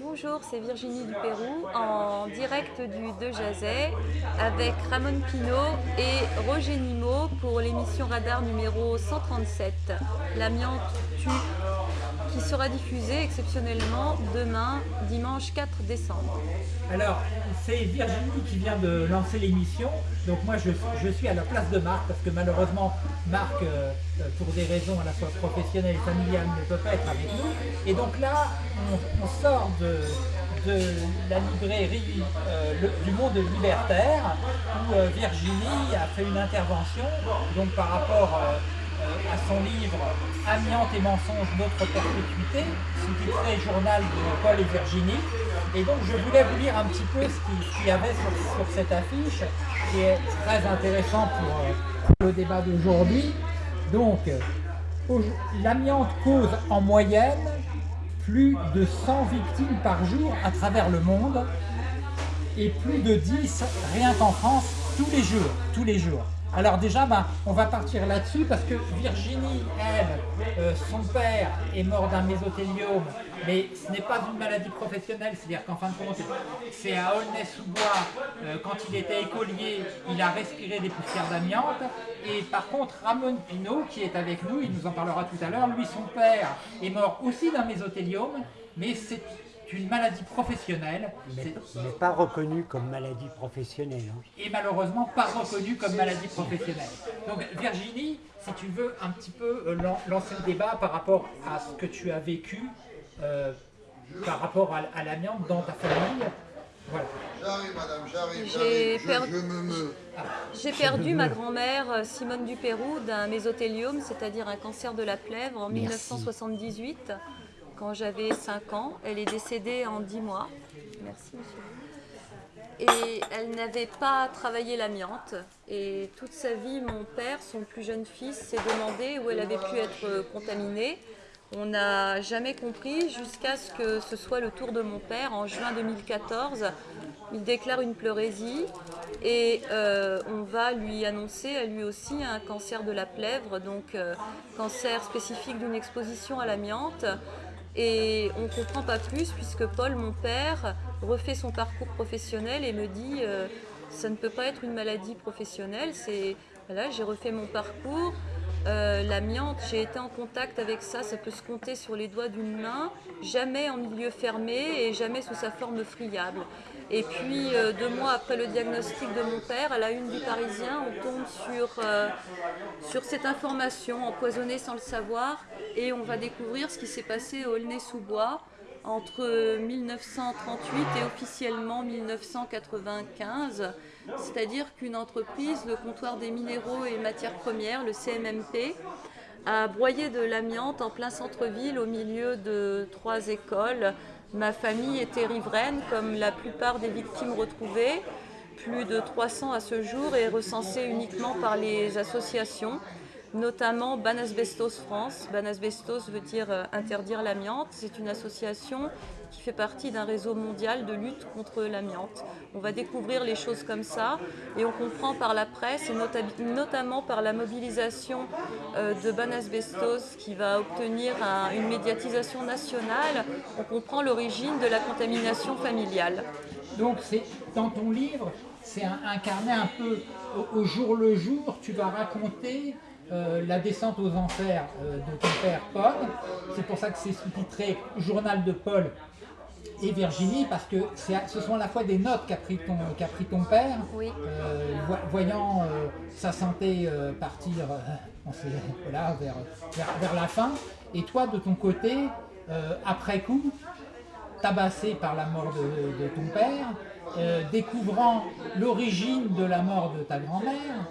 Bonjour, c'est Virginie du Pérou en direct du De Jazet avec Ramon Pino et Roger Nimo pour l'émission Radar numéro 137, L'amiante tue, qui sera diffusée exceptionnellement demain, dimanche 4 décembre. Alors, c'est Virginie qui vient de lancer l'émission, donc moi je, suis à la place de Marc parce que malheureusement Marc, euh, euh, pour des raisons à la fois professionnelles et familiales, ne peut pas être avec nous. Et donc là, on, sort de, la librairie euh, du monde libertaire où Virginie a fait une intervention donc par rapport à son livre Amiante et mensonges, notre perpétuité, sous-titré Journal de Paul et Virginie. Et donc je voulais vous lire un petit peu ce qu'il y avait sur, cette affiche, qui est très intéressant pour, euh, le débat d'aujourd'hui. Donc, l'amiante cause en moyenne plus de 100 victimes par jour à travers le monde et plus de 10 rien qu'en France tous les jours, tous les jours. Alors déjà, ben, on va partir là-dessus parce que Virginie, elle, euh, son père est mort d'un mésothéliome, mais ce n'est pas une maladie professionnelle, c'est-à-dire qu'en fin de compte, c'est à Aulnay-sous-Bois, euh, quand il était écolier, il a respiré des poussières d'amiante, et par contre, Ramon Pino, qui est avec nous, il nous en parlera tout à l'heure, lui, son père est mort aussi d'un mésothéliome, mais c'est une maladie professionnelle. Mais, pas reconnu comme maladie professionnelle. Hein. Et malheureusement pas reconnu comme maladie professionnelle. Donc Virginie, si tu veux un petit peu euh, lancer le débat par rapport à ce que tu as vécu, euh, par rapport à, l'amiante dans ta famille, voilà. J'arrive, madame, j'arrive, me. J'ai perdu ma grand-mère euh, Simone Dupérou d'un mésothéliome, c'est-à-dire un cancer de la plèvre en 1978 quand j'avais 5 ans. Elle est décédée en 10 mois. Merci, monsieur. Et elle n'avait pas travaillé l'amiante. Et toute sa vie, mon père, son plus jeune fils, s'est demandé où elle avait pu être contaminée. On n'a jamais compris jusqu'à ce que ce soit le tour de mon père en juin 2014. Il déclare une pleurésie et euh, on va lui annoncer à lui aussi un cancer de la plèvre, donc euh, cancer spécifique d'une exposition à l'amiante. Et on ne comprend pas plus puisque Paul, mon père, refait son parcours professionnel et me dit euh, ça ne peut pas être une maladie professionnelle. C'est voilà, j'ai refait mon parcours. Euh, l'amiante, j'ai été en contact avec ça, ça peut se compter sur les doigts d'une main, jamais en milieu fermé et jamais sous sa forme friable. Et puis, euh, deux mois après le diagnostic de mon père, à la une du Parisien, on tombe sur, euh, sur cette information empoisonnée sans le savoir et on va découvrir ce qui s'est passé au Aulnay-sous-Bois entre 1938 et officiellement 1995, c'est-à-dire qu'une entreprise, le comptoir des minéraux et matières premières, le CMMP, a broyé de l'amiante en plein centre-ville au milieu de trois écoles Ma famille était riveraine, comme la plupart des victimes retrouvées, plus de 300 à ce jour et recensées uniquement par les associations, notamment Banasbestos France. Banasbestos veut dire euh, interdire l'amiante. C'est une association qui fait partie d'un réseau mondial de lutte contre l'amiante. On va découvrir les choses comme ça et on comprend par la presse et notamment par la mobilisation euh, de Banasbestos qui va obtenir une médiatisation nationale, on comprend l'origine de la contamination familiale. Donc dans ton livre, c'est incarné un peu au, jour le jour, tu vas raconter euh, la descente aux enfers euh, de ton père Paul. C'est pour ça que c'est sous-titré Journal de Paul et Virginie, parce que ce sont à la fois des notes qu'a pris, ton, pris ton père, euh, voyant sa santé partir voilà, vers, vers, la fin, et toi de ton côté, après coup, tabassé par la mort de, ton père, découvrant l'origine de la mort de ta grand-mère,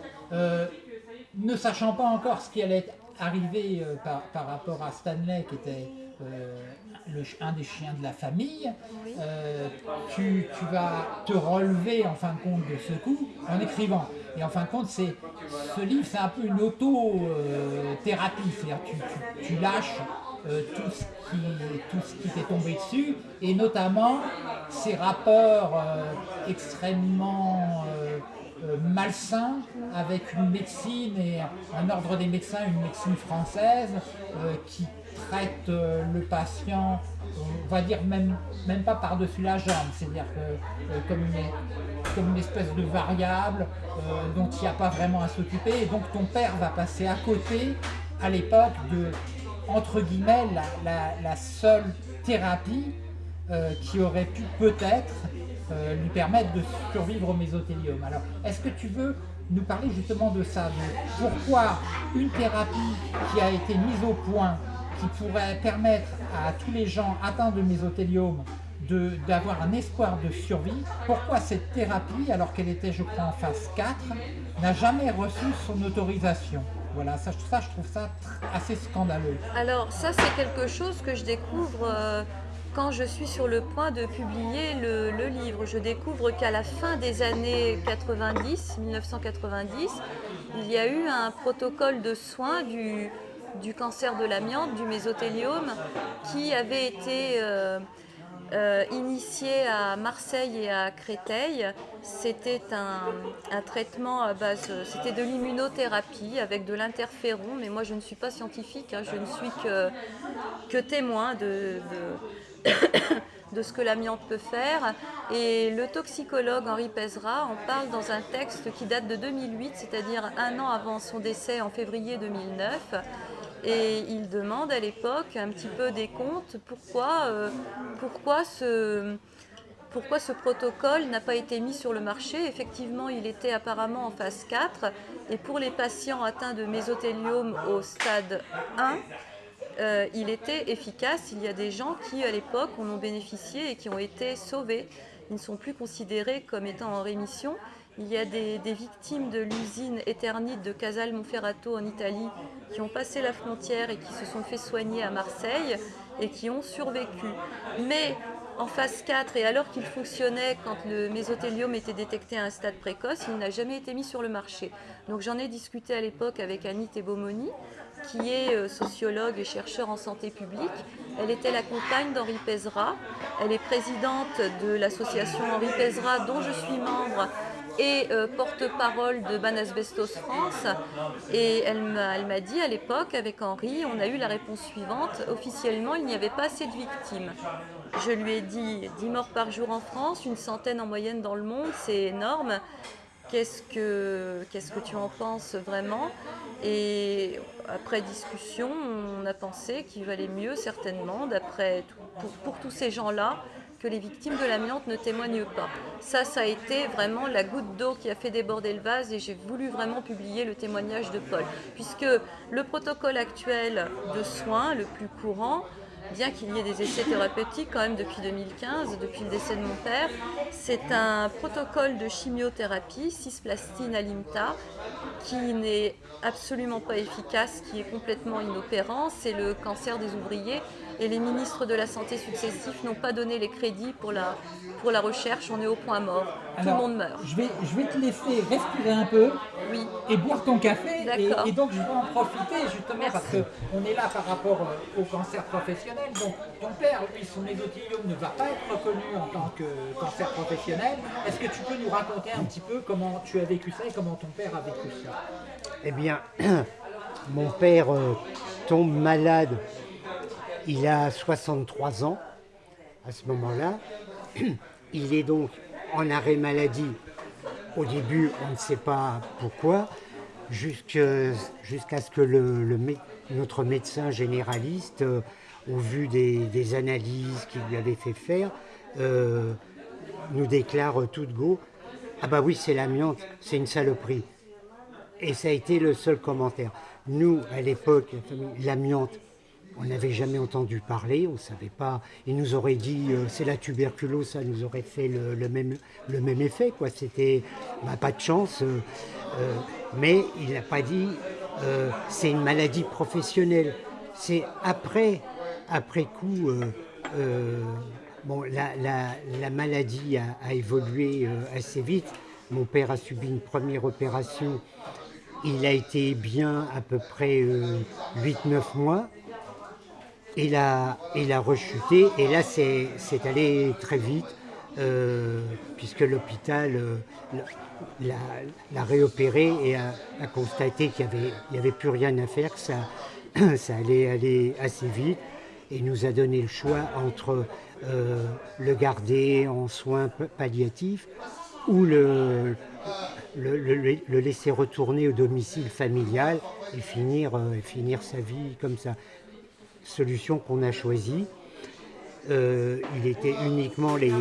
ne sachant pas encore ce qui allait arriver euh, par, rapport à Stanley, qui était euh, le, un des chiens de la famille, euh, tu, vas te relever en fin de compte de ce coup en écrivant. Et en fin de compte, c'est ce livre, c'est un peu une auto-thérapie, c'est-à-dire tu, tu, lâches tout ce qui, tout ce qui t'est tombé dessus, et notamment ces rapports extrêmement euh, malsain avec une médecine et un ordre des médecins, une médecine française euh, qui traite euh, le patient, on va dire même, même pas par-dessus la jambe, c'est-à-dire que, comme, une, espèce de variable dont il n'y a pas vraiment à s'occuper. Et donc ton père va passer à côté, à l'époque, de, entre guillemets, la, seule thérapie qui aurait pu peut-être lui permettre de survivre au mésothélium. Alors, est-ce que tu veux nous parler justement de ça, de pourquoi une thérapie qui a été mise au point, qui pourrait permettre à tous les gens atteints de mésothéliome d'avoir un espoir de survie, pourquoi cette thérapie, alors qu'elle était je crois en phase 4, n'a jamais reçu son autorisation? Voilà, ça, ça, je trouve ça assez scandaleux. Alors ça c'est quelque chose que je découvre euh, quand je suis sur le point de publier le, livre, je découvre qu'à la fin des années 90, 1990, il y a eu un protocole de soins du, du cancer de l'amiante, du mésothéliome, qui avait été euh, euh, initié à Marseille et à Créteil. C'était un, traitement à base, c'était de l'immunothérapie avec de l'interféron, mais moi je ne suis pas scientifique, hein, je ne suis que, témoin de de ce que l'amiante peut faire. Et le toxicologue Henri Pezra en parle dans un texte qui date de 2008, c'est-à-dire un an avant son décès en février 2009. Et il demande à l'époque un petit peu des comptes pourquoi, euh, ce protocole n'a pas été mis sur le marché? Effectivement, il était apparemment en phase 4 et pour les patients atteints de mésothéliome au stade 1, euh, il était efficace. Il y a des gens qui, à l'époque, en ont bénéficié et qui ont été sauvés. Ils ne sont plus considérés comme étant en rémission. Il y a des, victimes de l'usine Eternite de Casal Monferrato en Italie qui ont passé la frontière et qui se sont fait soigner à Marseille et qui ont survécu. Mais en phase 4, et alors qu'il fonctionnait quand le mésothéliome était détecté à un stade précoce, il n'a jamais été mis sur le marché. Donc j'en ai discuté à l'époque avec Annie Tebomoni, qui est euh, sociologue et chercheur en santé publique. Elle était la compagne d'Henri Pezra. Elle est présidente de l'association Henri Pezra, dont je suis membre, et euh, porte-parole de Banasbestos France. Et elle m'a dit à l'époque, avec Henri, on a eu la réponse suivante. Officiellement, il n'y avait pas assez de victimes. Je lui ai dit 10 morts par jour en France, une centaine en moyenne dans le monde, c'est énorme. Qu'est-ce que, tu en penses vraiment? Et après discussion, on a pensé qu'il valait mieux certainement, d'après pour, tous ces gens-là, que les victimes de l'amiante ne témoignent pas. Ça, ça a été vraiment la goutte d'eau qui a fait déborder le vase et j'ai voulu vraiment publier le témoignage de Paul. Puisque le protocole actuel de soins, le plus courant, bien qu'il y ait des essais thérapeutiques quand même depuis 2015, depuis le décès de mon père. C'est un protocole de chimiothérapie, cisplastine alimta, qui n'est absolument pas efficace, qui est complètement inopérant. C'est le cancer des ouvriers et les ministres de la Santé successifs n'ont pas donné les crédits pour la, pour la recherche, on est au point mort, tout le monde meurt. Je vais, je vais te laisser respirer un peu oui. et boire ton café, et, donc je vais en profiter justement parce qu'on est là par rapport euh, au cancer professionnel, donc ton père, lui, son mésothéliome ne va pas être reconnu en tant que cancer professionnel. Est-ce que tu peux nous raconter un petit peu comment tu as vécu ça et comment ton père a vécu ça? Eh bien, mon père euh, tombe malade il a 63 ans à ce moment-là. Il est donc en arrêt maladie. Au début, on ne sait pas pourquoi, jusqu'à ce que notre médecin généraliste, euh, au vu des, analyses qu'il lui avait fait faire, euh, nous déclare tout de go Ah bah oui, c'est l'amiante, c'est une saloperie. Et ça a été le seul commentaire. Nous, à l'époque, l'amiante, on n'avait jamais entendu parler, on ne savait pas. Il nous aurait dit euh, c'est la tuberculose, ça nous aurait fait le, même, le même effet. quoi. C'était bah, pas de chance. Euh, euh, mais il n'a pas dit c'est une maladie professionnelle. C'est après, après coup, bon, la, maladie a, évolué assez vite. Mon père a subi une première opération. Il a été bien à peu près 8-9 mois il a, il a rechuté et là c'est allé très vite euh, puisque l'hôpital euh, l'a réopéré et a, constaté qu'il n'y avait, avait plus rien à faire, que ça, ça allait aller assez vite et nous a donné le choix entre euh, le garder en soins palliatifs ou le, le, laisser retourner au domicile familial et finir, finir sa vie comme ça. Solution qu'on a choisie. Euh, il était uniquement les,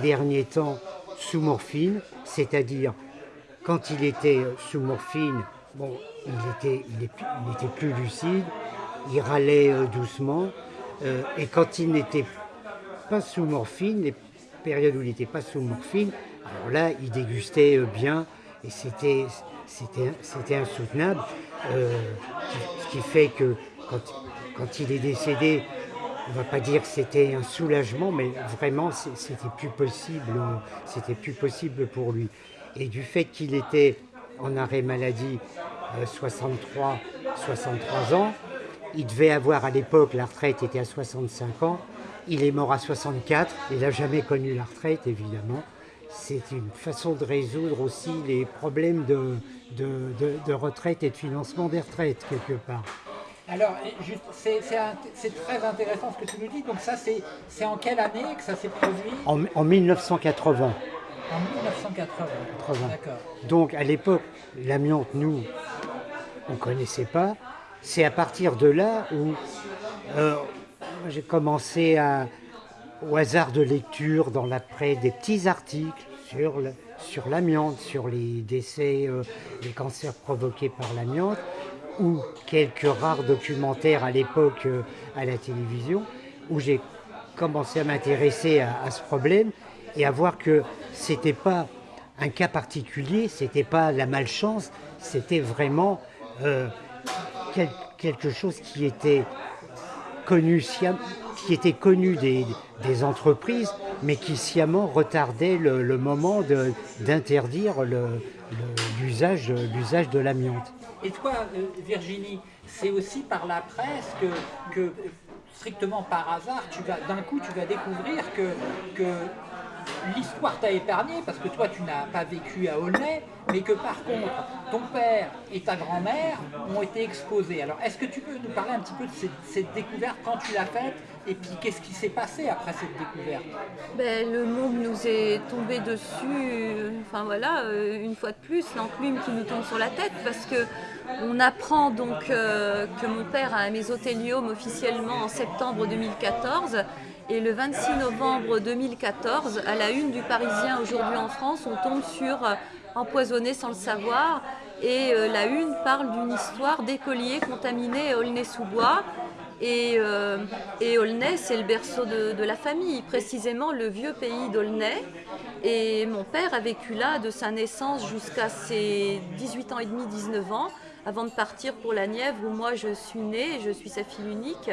derniers temps sous morphine, c'est-à-dire quand il était sous morphine, il était, plus lucide, il râlait doucement, et quand il n'était pas sous morphine, les périodes où il n'était pas sous morphine, alors là, il dégustait euh, bien et c'était insoutenable. Euh, ce qui fait que quand il est décédé, on ne va pas dire que c'était un soulagement, mais vraiment, c'était plus possible, plus possible pour lui. Et du fait qu'il était en arrêt maladie 63, euh, 63 ans, il devait avoir à l'époque, la retraite était à 65 ans, il est mort à 64, il n'a jamais connu la retraite évidemment. C'est une façon de résoudre aussi les problèmes de, de, retraite et de financement des retraites quelque part. Alors, c'est très intéressant ce que tu nous dis. Donc ça, c'est en quelle année que ça s'est produit? En, 1980. En 1980, d'accord. Donc à l'époque, l'amiante, nous, on ne connaissait pas. C'est à partir de là où euh, j'ai commencé au hasard de lecture dans l'après des petits articles sur, sur l'amiante, sur les décès, euh, les cancers provoqués par l'amiante, ou quelques rares documentaires à l'époque euh, à la télévision, où j'ai commencé à m'intéresser à, ce problème et à voir que c'était pas un cas particulier, c'était pas la malchance, c'était vraiment euh, quelque chose qui était connu, qui était connu des, entreprises, mais qui sciemment retardait le, moment d'interdire l'usage de l'amiante. Et toi, euh, Virginie, c'est aussi par la presse que, strictement par hasard, d'un coup, tu vas découvrir que, que l'histoire t'a épargné parce que toi tu n'as pas vécu à Aulnay, mais que par contre ton père et ta grand-mère ont été exposés. Alors est-ce que tu peux nous parler un petit peu de cette, découverte quand tu l'as faite et puis qu'est-ce qui s'est passé après cette découverte? Ben, Le monde nous est tombé dessus, enfin voilà, euh, une fois de plus, l'enclume qui nous tombe sur la tête parce que on apprend donc euh, que mon père a un mésothéliome officiellement en septembre 2014 et le 26 novembre 2014, à la une du Parisien aujourd'hui en France, on tombe sur euh, Empoisonné sans le savoir. Et euh, la une parle d'une histoire d'écoliers contaminés à Aulnay-sous-Bois. Et, euh, Aulnay, c'est le berceau de, la famille, précisément le vieux pays d'Aulnay. Et mon père a vécu là de sa naissance jusqu'à ses 18 ans et demi, 19 ans, avant de partir pour la Nièvre où moi je suis née, je suis sa fille unique.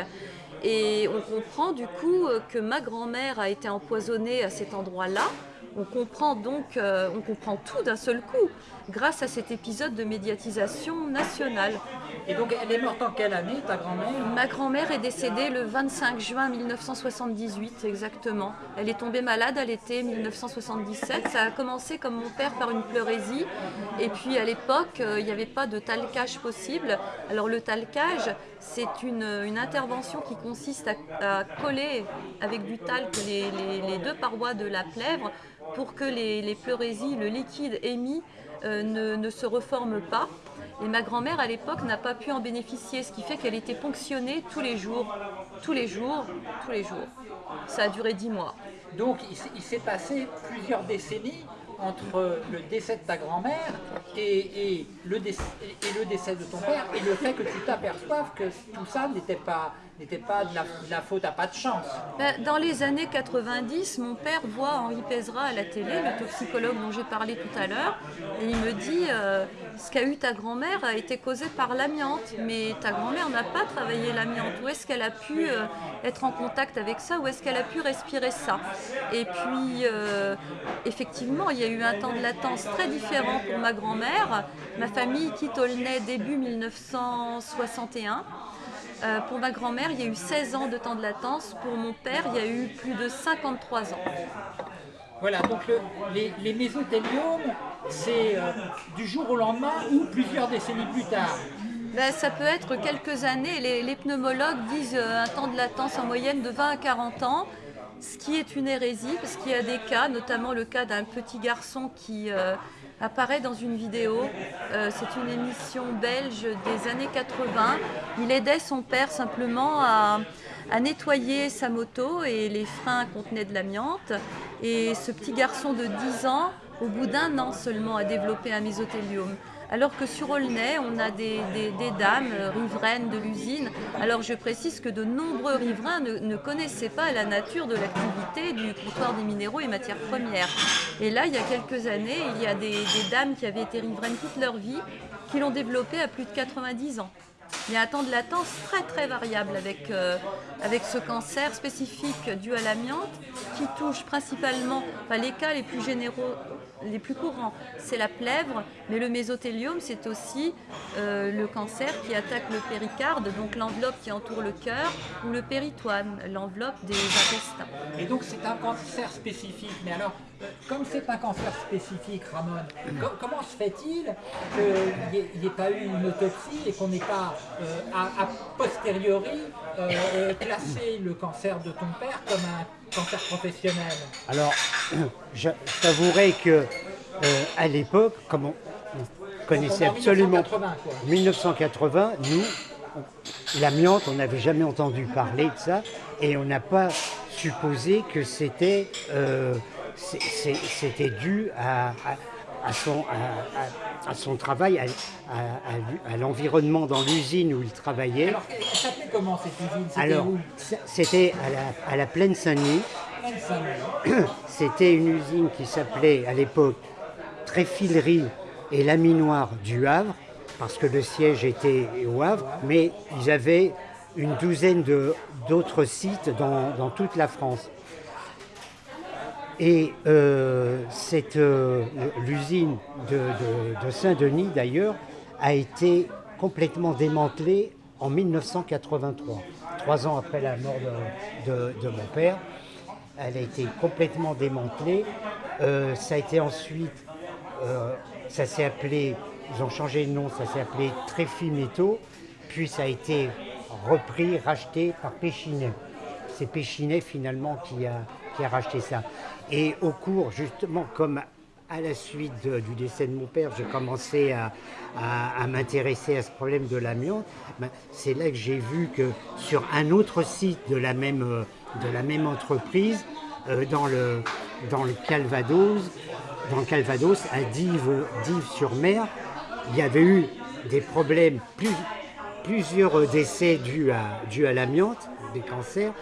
Et on comprend du coup que ma grand-mère a été empoisonnée à cet endroit-là. On comprend donc, euh, on comprend tout d'un seul coup grâce à cet épisode de médiatisation nationale. Et donc elle est morte en quelle année ta grand-mère? Ma grand-mère est décédée le 25 juin 1978 exactement. Elle est tombée malade à l'été 1977. Ça a commencé comme mon père par une pleurésie. Et puis à l'époque, euh, il n'y avait pas de talcage possible. Alors le talcage, c'est une, intervention qui consiste à, coller avec du talc les, deux parois de la plèvre pour que les, les pleurésies, le liquide émis, euh, ne, se reforme pas. Et ma grand-mère, à l'époque, n'a pas pu en bénéficier, ce qui fait qu'elle était ponctionnée tous les jours, tous les jours, tous les jours. Ça a duré dix mois. Donc, il s'est passé plusieurs décennies entre le décès de ta grand-mère et, le décès, de ton père et le fait que tu t'aperçoives que tout ça n'était pas de la, faute à pas de chance. Ben, dans les années 90, mon père voit Henri Pézra à la télé, le toxicologue dont j'ai parlé tout à l'heure, et il me dit euh, ce qu'a eu ta grand-mère a été causé par l'amiante, mais ta grand-mère n'a pas travaillé l'amiante. Où est-ce qu'elle a pu euh, être en contact avec ça? Où est-ce qu'elle a pu respirer ça? Et puis, euh, effectivement, il y a eu un temps de latence très différent pour ma grand-mère. Ma famille quitte Aulnay début 1961. Euh, pour ma grand-mère, il y a eu 16 ans de temps de latence. Pour mon père, il y a eu plus de 53 ans. Voilà, donc les, les, mésothéliomes, c'est euh, du jour au lendemain ou plusieurs décennies plus tard Ben, ça peut être quelques années. Les, pneumologues disent euh, un temps de latence en moyenne de 20 à 40 ans, ce qui est une hérésie parce qu'il y a des cas, notamment le cas d'un petit garçon qui euh, apparaît dans une vidéo. C'est une émission belge des années 80. Il aidait son père simplement à, à nettoyer sa moto et les freins contenaient de l'amiante. Et ce petit garçon de 10 ans, au bout d'un an seulement, a développé un mésothéliome. Alors que sur Aulnay, on a des, dames euh, riveraines de l'usine. Alors je précise que de nombreux riverains ne, connaissaient pas la nature de l'activité du comptoir des minéraux et matières premières. Et là, il y a quelques années, il y a des, des dames qui avaient été riveraines toute leur vie, qui l'ont développé à plus de 90 ans. Il y a un temps de latence très très variable avec, euh, avec ce cancer spécifique dû à l'amiante qui touche principalement, enfin, les cas les plus généraux, les plus courants, c'est la plèvre, mais le mésothéliome c'est aussi euh, le cancer qui attaque le péricarde, donc l'enveloppe qui entoure le cœur, ou le péritoine, l'enveloppe des intestins. Et donc c'est un cancer spécifique. Mais alors, comme c'est un cancer spécifique, Ramon, co- comment se fait-il qu'il n'y ait, pas eu une autopsie et qu'on n'ait pas, euh, a, a posteriori, euh, euh, classé le cancer de ton père comme un cancer professionnel? Alors, je t'avouerai que euh, à l'époque, comme on, on connaissait en absolument 1980, quoi. 1980, nous, l'amiante, on n'avait jamais entendu parler de ça, et on n'a pas supposé que c'était euh, c'était dû à, à- à son, à, travail, à, l'environnement dans l'usine où il travaillait. Alors, elle s'appelait comment cette usine? C'était Alors, c'était à la, plaine Saint-Denis. C'était une usine qui s'appelait à l'époque Tréfilerie et Laminoir du Havre, parce que le siège était au Havre, mais ils avaient une douzaine d'autres sites dans, dans toute la France. Et euh, euh, l'usine de, de- de Saint-Denis, d'ailleurs, a été complètement démantelée en 1983, trois ans après la mort de, mon père. Elle a été complètement démantelée. Euh, ça a été ensuite, ça s'est appelé, ils ont changé de nom, ça s'est appelé Tréfi puis ça a été repris, racheté par Péchinet. C'est Péchinet finalement qui a, racheté ça. Et au cours, justement, comme à la suite du décès de mon père, j'ai commencé à, m'intéresser à ce problème de l'amiante. Ben, c'est là que j'ai vu que sur un autre site de la même, euh, entreprise, euh, dans, le, Calvados, dans le à Dives, Dives-sur-Mer, il y avait eu des problèmes, plus- plusieurs décès dus à, dus à l'amiante, des cancers,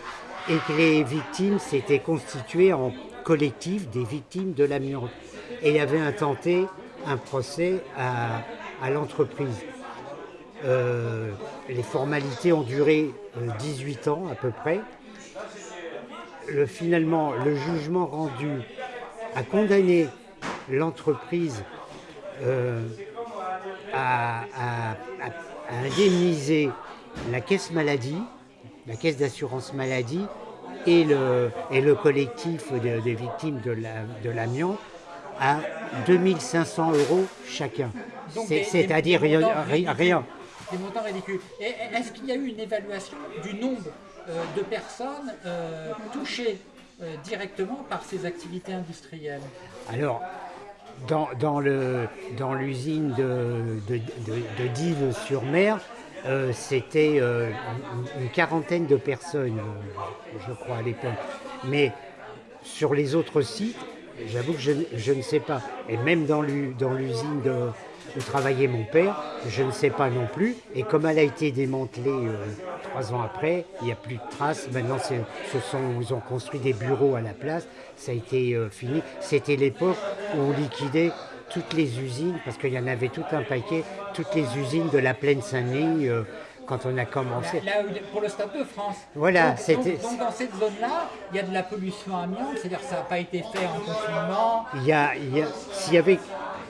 et que les victimes s'étaient constituées en collectif des victimes de l'amiante. Et il avait intenté un procès à, à l'entreprise. Euh, les formalités ont duré euh, 18 ans à peu près. Le- finalement, le jugement rendu a condamné l'entreprise euh, à indemniser la caisse maladie, la caisse d'assurance maladie et le, et le collectif de- des victimes de la- de l'amiante à 2500 euros chacun. C'est-à-dire rien. Des montants ridicules. Est-ce qu'il y a eu une évaluation du nombre euh, de personnes euh, touchées euh, directement par ces activités industrielles? Alors, dans, dans dans l'usine de, de, de- de Dives-sur-Mer, euh, c'était euh, une, quarantaine de personnes, euh, je crois, à l'époque. Mais sur les autres sites, j'avoue que je, ne sais pas. Et même dans l'u- dans l'usine où travaillait mon père, je ne sais pas non plus. Et comme elle a été démantelée trois ans après, il n'y a plus de traces. Maintenant, ce ils ont construit des bureaux à la place. Ça a été fini. C'était l'époque où on liquidait toutes les usines, parce qu'il y en avait tout un paquet, toutes les usines de la plaine Saint-Denis euh, quand on a commencé. Là, pour le Stade de France. Voilà, donc, c'était- donc- donc dans cette zone-là, il y a de la pollution amiante, c'est-à-dire que ça n'a pas été fait en confinement. Il y a, il y a- s'il y avait,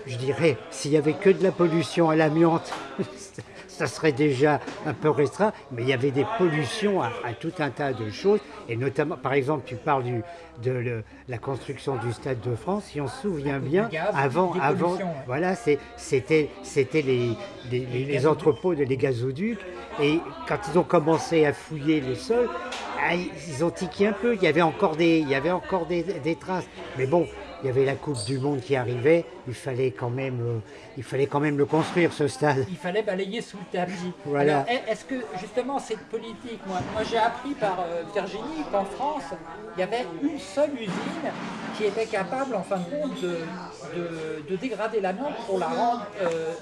je dirais, s'il y avait que de la pollution à l'amiante, ça serait déjà un peu restreint, mais il y avait des pollutions à, tout un tas de choses, et notamment, par exemple, tu parles du, de la construction du Stade de France, si on se souvient bien, avant, avant, voilà, c'était les, les, entrepôts de les gazoducs, et quand ils ont commencé à fouiller le sol, ah, ils ont tiqué un peu, il y avait encore des, il y avait encore des, des traces, mais bon, il y avait la Coupe du Monde qui arrivait, il fallait quand même, euh, il fallait quand même le construire ce stade. Il fallait balayer sous le tapis. Voilà. Est-ce que justement cette politique, moi, moi j'ai appris par euh, Virginie qu'en France, il y avait une seule usine qui était capable en fin de compte de, de, dégrader l'amiante pour la rendre euh,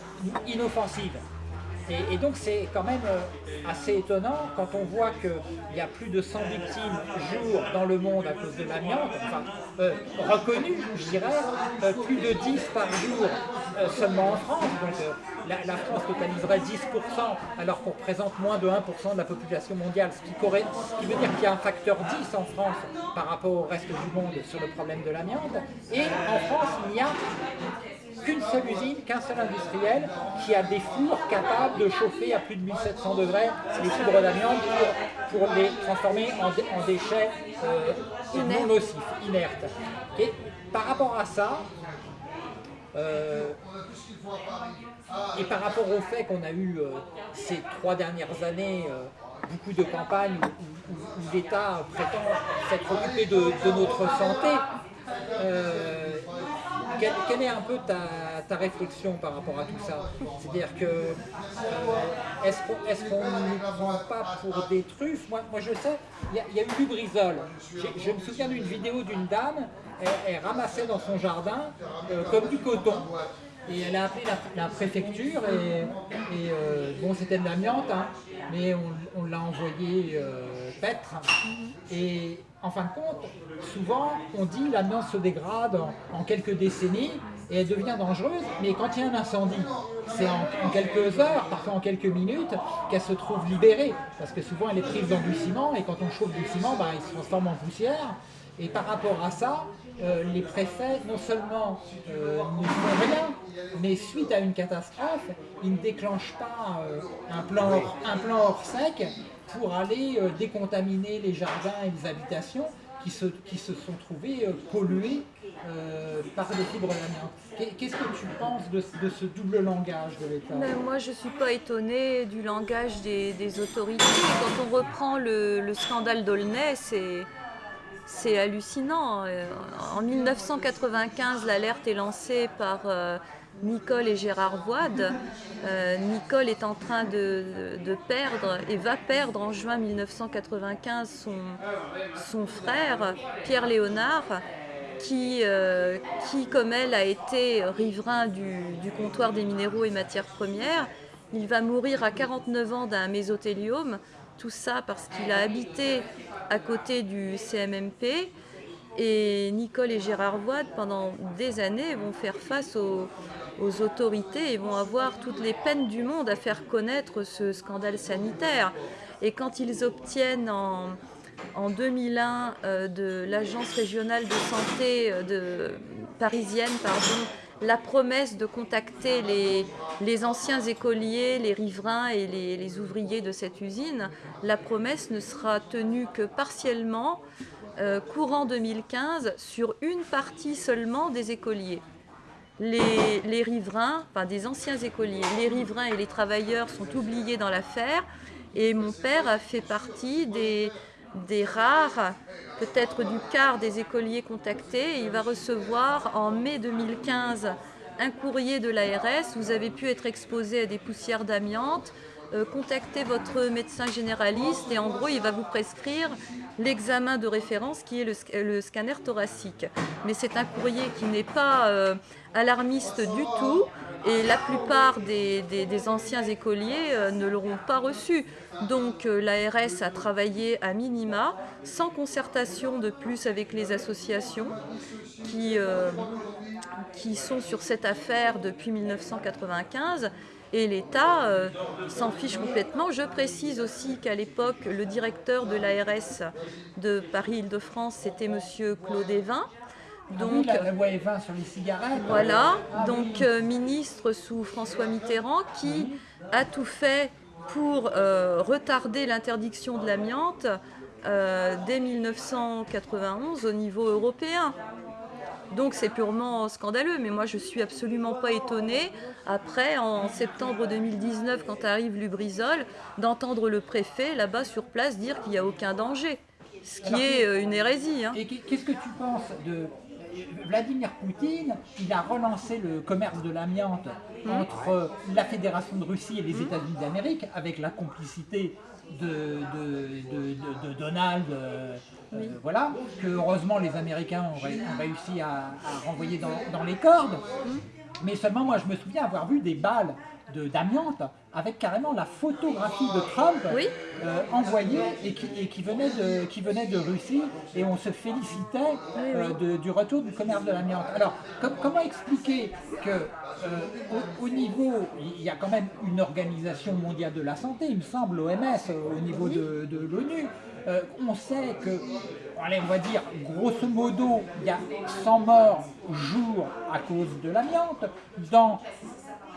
inoffensive. Et, donc c'est quand même euh, assez étonnant quand on voit qu'il y a plus de 100 victimes jour dans le monde à cause de l'amiante, enfin euh, reconnues je dirais, euh, plus de 10 par jour seulement en France. Donc la, France totaliserait 10% alors qu'on représente moins de 1% de la population mondiale, ce qui, ce qui veut dire qu'il y a un facteur 10 en France par rapport au reste du monde sur le problème de l'amiante. Et en France, il y a qu'une seule usine, qu'un seul industriel qui a des fours capables de chauffer à plus de 1700 degrés les fibres d'amiante pour, les transformer en, déchets euh, non nocifs, inertes. Et par rapport à ça, euh, et par rapport au fait qu'on a eu euh, ces trois dernières années beaucoup de campagnes où, l'État prétend s'être occupé de, de, notre santé, quelle, est un peu ta, réflexion par rapport à tout ça? C'est-à-dire que euh, est-ce qu'on ne prend pas pour des truffes? Moi, je sais, il y, a eu du brisol. Je me souviens d'une vidéo d'une dame, elle, ramassait dans son jardin euh, comme du coton. Et elle a appelé la, préfecture et, euh, bon c'était de l'amiante, hein, mais on, l'a envoyé paître. En fin de compte, souvent on dit l'amiante se dégrade en, quelques décennies et elle devient dangereuse, mais quand il y a un incendie, c'est en, quelques heures, parfois en quelques minutes, qu'elle se trouve libérée, parce que souvent elle est prise dans et quand on chauffe du ciment, bah, il se transforme en poussière, et par rapport à ça, euh, les préfets, non seulement euh, ne font rien, mais suite à une catastrophe, ils ne déclenchent pas euh, un plan hors sec pour aller décontaminer les jardins et les habitations qui se, qui se sont trouvés pollués par des fibres d'amiante. Qu'est-ce que tu penses de, ce double langage de l'État? Moi, je ne suis pas étonnée du langage des, autorités. Quand on reprend le, le scandale d'Aulnay, c'est c'est hallucinant. Euh, en 1995, l'alerte est lancée par euh, Nicole et Gérard Voide. Euh, Nicole est en train de, perdre et va perdre en juin 1995 son, frère, Pierre Léonard, qui, qui, comme elle, a été riverain du, du, comptoir des minéraux et matières premières. Il va mourir à 49 ans d'un mésothéliome. Tout ça parce qu'il a habité à côté du CMMP et Nicole et Gérard Voide, pendant des années, vont faire face aux, autorités et vont avoir toutes les peines du monde à faire connaître ce scandale sanitaire. Et quand ils obtiennent en, en 2001 euh, de l'agence régionale de santé euh, parisienne pardon, la promesse de contacter les, anciens écoliers, les riverains et les, ouvriers de cette usine, la promesse ne sera tenue que partiellement, euh, courant 2015, sur une partie seulement des écoliers. Les, riverains, enfin des anciens écoliers, les riverains et les travailleurs sont oubliés dans l'affaire et mon père a fait partie des, des rares, peut-être du quart des écoliers contactés. Il va recevoir en mai 2015 un courrier de l'ARS. Vous avez pu être exposé à des poussières d'amiante. Euh, contactez votre médecin généraliste et en gros il va vous prescrire l'examen de référence qui est le, scanner thoracique. Mais c'est un courrier qui n'est pas euh, alarmiste du tout et la plupart des, anciens écoliers euh, ne l'auront pas reçu. Donc l'ARS a travaillé à minima, sans concertation de plus avec les associations qui, qui sont sur cette affaire depuis 1995 et l'État s'en fiche complètement. Je précise aussi qu'à l'époque, le directeur de l'ARS de Paris-Île-de-France, c'était M. Claude Evin, Donc, ah oui, la, loi 20 sur les cigarettes. Voilà, ah donc euh, ministre sous François Mitterrand qui a tout fait pour euh, retarder l'interdiction de l'amiante euh, dès 1991 au niveau européen. Donc c'est purement scandaleux, mais moi je suis absolument pas étonnée, après en septembre 2019, quand arrive Lubrizol, d'entendre le préfet là-bas sur place dire qu'il n'y a aucun danger, ce qui est euh, une hérésie. Hein. Et qu'est-ce que tu penses de Vladimir Poutine, il a relancé le commerce de l'amiante mmh. entre la Fédération de Russie et les. États-Unis d'Amérique avec la complicité de, Donald, euh, euh, voilà, que heureusement les Américains ont, réussi à, renvoyer dans, les cordes. Mmh. Mais seulement moi je me souviens avoir vu des balles d'amiante avec carrément la photographie de Trump euh, envoyée et, qui, venait de, qui venait de Russie et on se félicitait du retour du commerce de l'amiante. Alors comment expliquer que euh, au, niveau, il y a quand même une organisation mondiale de la santé, il me semble, l'OMS, euh, au niveau de, l'ONU. Euh, on sait que, allez, on va dire, grosso modo, il y a 100 morts jour à cause de l'amiante. Dans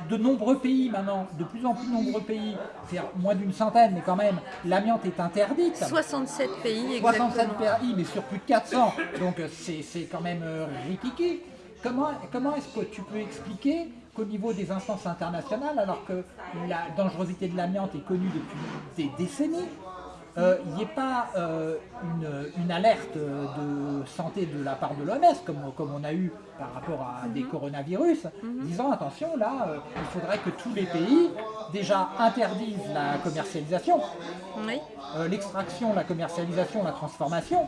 de nombreux pays maintenant, de plus en plus nombreux pays, c'est moins d'une centaine, mais quand même, l'amiante est interdite. 67 pays, exactement. 67 pays, mais sur plus de 400, donc c'est quand même euh, Comment, comment est-ce que tu peux expliquer qu'au niveau des instances internationales, alors que la dangerosité de l'amiante est connue depuis des décennies, euh, il n'y ait pas euh, une, alerte de santé de la part de l'OMS, comme, comme on a eu par rapport à des mhm. coronavirus, mhm. disant attention, là, euh, il faudrait que tous les pays déjà interdisent la commercialisation, l'extraction, la commercialisation, la transformation,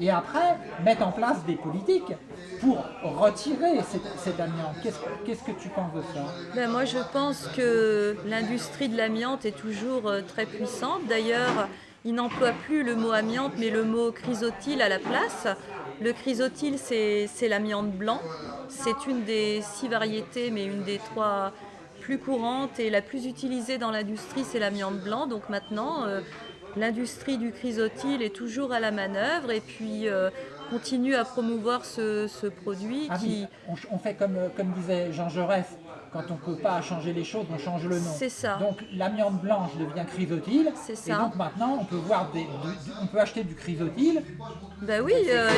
et après mettre en place des politiques pour retirer cette, amiante. Qu'est-ce que tu penses de ça? Ben Moi je pense que l'industrie de l'amiante est toujours euh, très puissante. D'ailleurs, il n'emploie plus le mot amiante mais le mot chrysotile à la place. Le chrysotile c'est l'amiante blanc. C'est une des six variétés mais une des trois plus courantes et la plus utilisée dans l'industrie c'est l'amiante blanc. Donc maintenant, euh, l'industrie du chrysotile est toujours à la manœuvre et puis euh, continue à promouvoir ce, produit ah qui... on, fait comme, comme disait Jean Jaurès, quand on ne peut pas changer les choses, on change le nom. C'est ça. Donc l'amiante blanche devient chrysotile. C'est ça. Et donc maintenant, on peut, voir des, on peut acheter du chrysotile. Ben oui. Euh,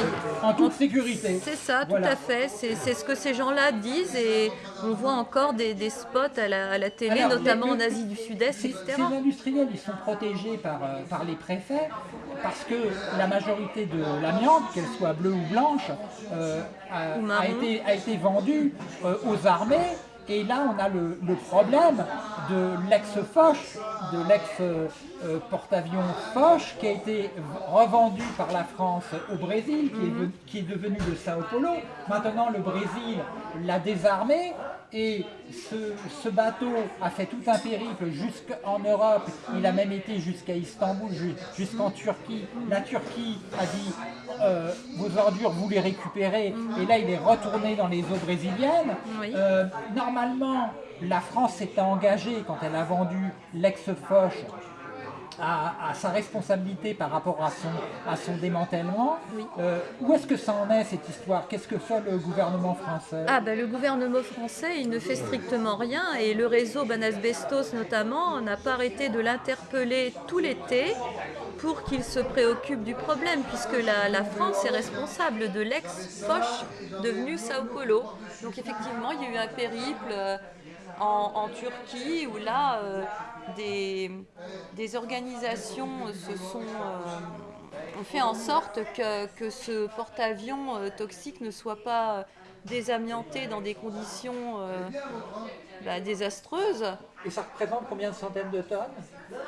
en toute sécurité. C'est ça, tout à fait. C'est ce que ces gens-là disent et on voit encore des, spots à la, télé, notamment en Asie du Sud-Est, etc. Ces industriels, ils sont protégés par, euh, par les préfets parce que la majorité de l'amiante, qu'elle soit bleue ou blanche, euh, a, été, a été vendue aux armées et là, on a le, problème de l'ex-Foch, de l'ex-porte-avions Foch, qui a été revendu par la France au Brésil, qui est, mhm. devenu le Sao Paulo. Maintenant, le Brésil l'a désarmé, et ce, bateau a fait tout un périple jusqu'en Europe, il a même été jusqu'à Istanbul, jusqu'en Turquie. La Turquie a dit euh, vos ordures, vous les récupérez, et là il est retourné dans les eaux brésiliennes. Euh, normalement, la France s'était engagée quand elle a vendu l'ex-Foch à, sa responsabilité par rapport à son, à son démantèlement. Euh, où est-ce que ça en est cette histoire? Qu'est-ce que fait le gouvernement français? Ah, ben, Le gouvernement français, il ne fait strictement rien et le réseau Banasbestos notamment n'a pas arrêté de l'interpeller tout l'été pour qu'il se préoccupe du problème puisque la, la France est responsable de l'ex-Foch devenu Sao Paulo. Donc effectivement, il y a eu un périple euh, en, Turquie où là, euh, des, des, organisations se sont, euh, ont fait en sorte que, que ce porte-avions euh, toxique ne soit pas désamianté dans des conditions bah, désastreuses. Et ça représente combien de centaines de tonnes?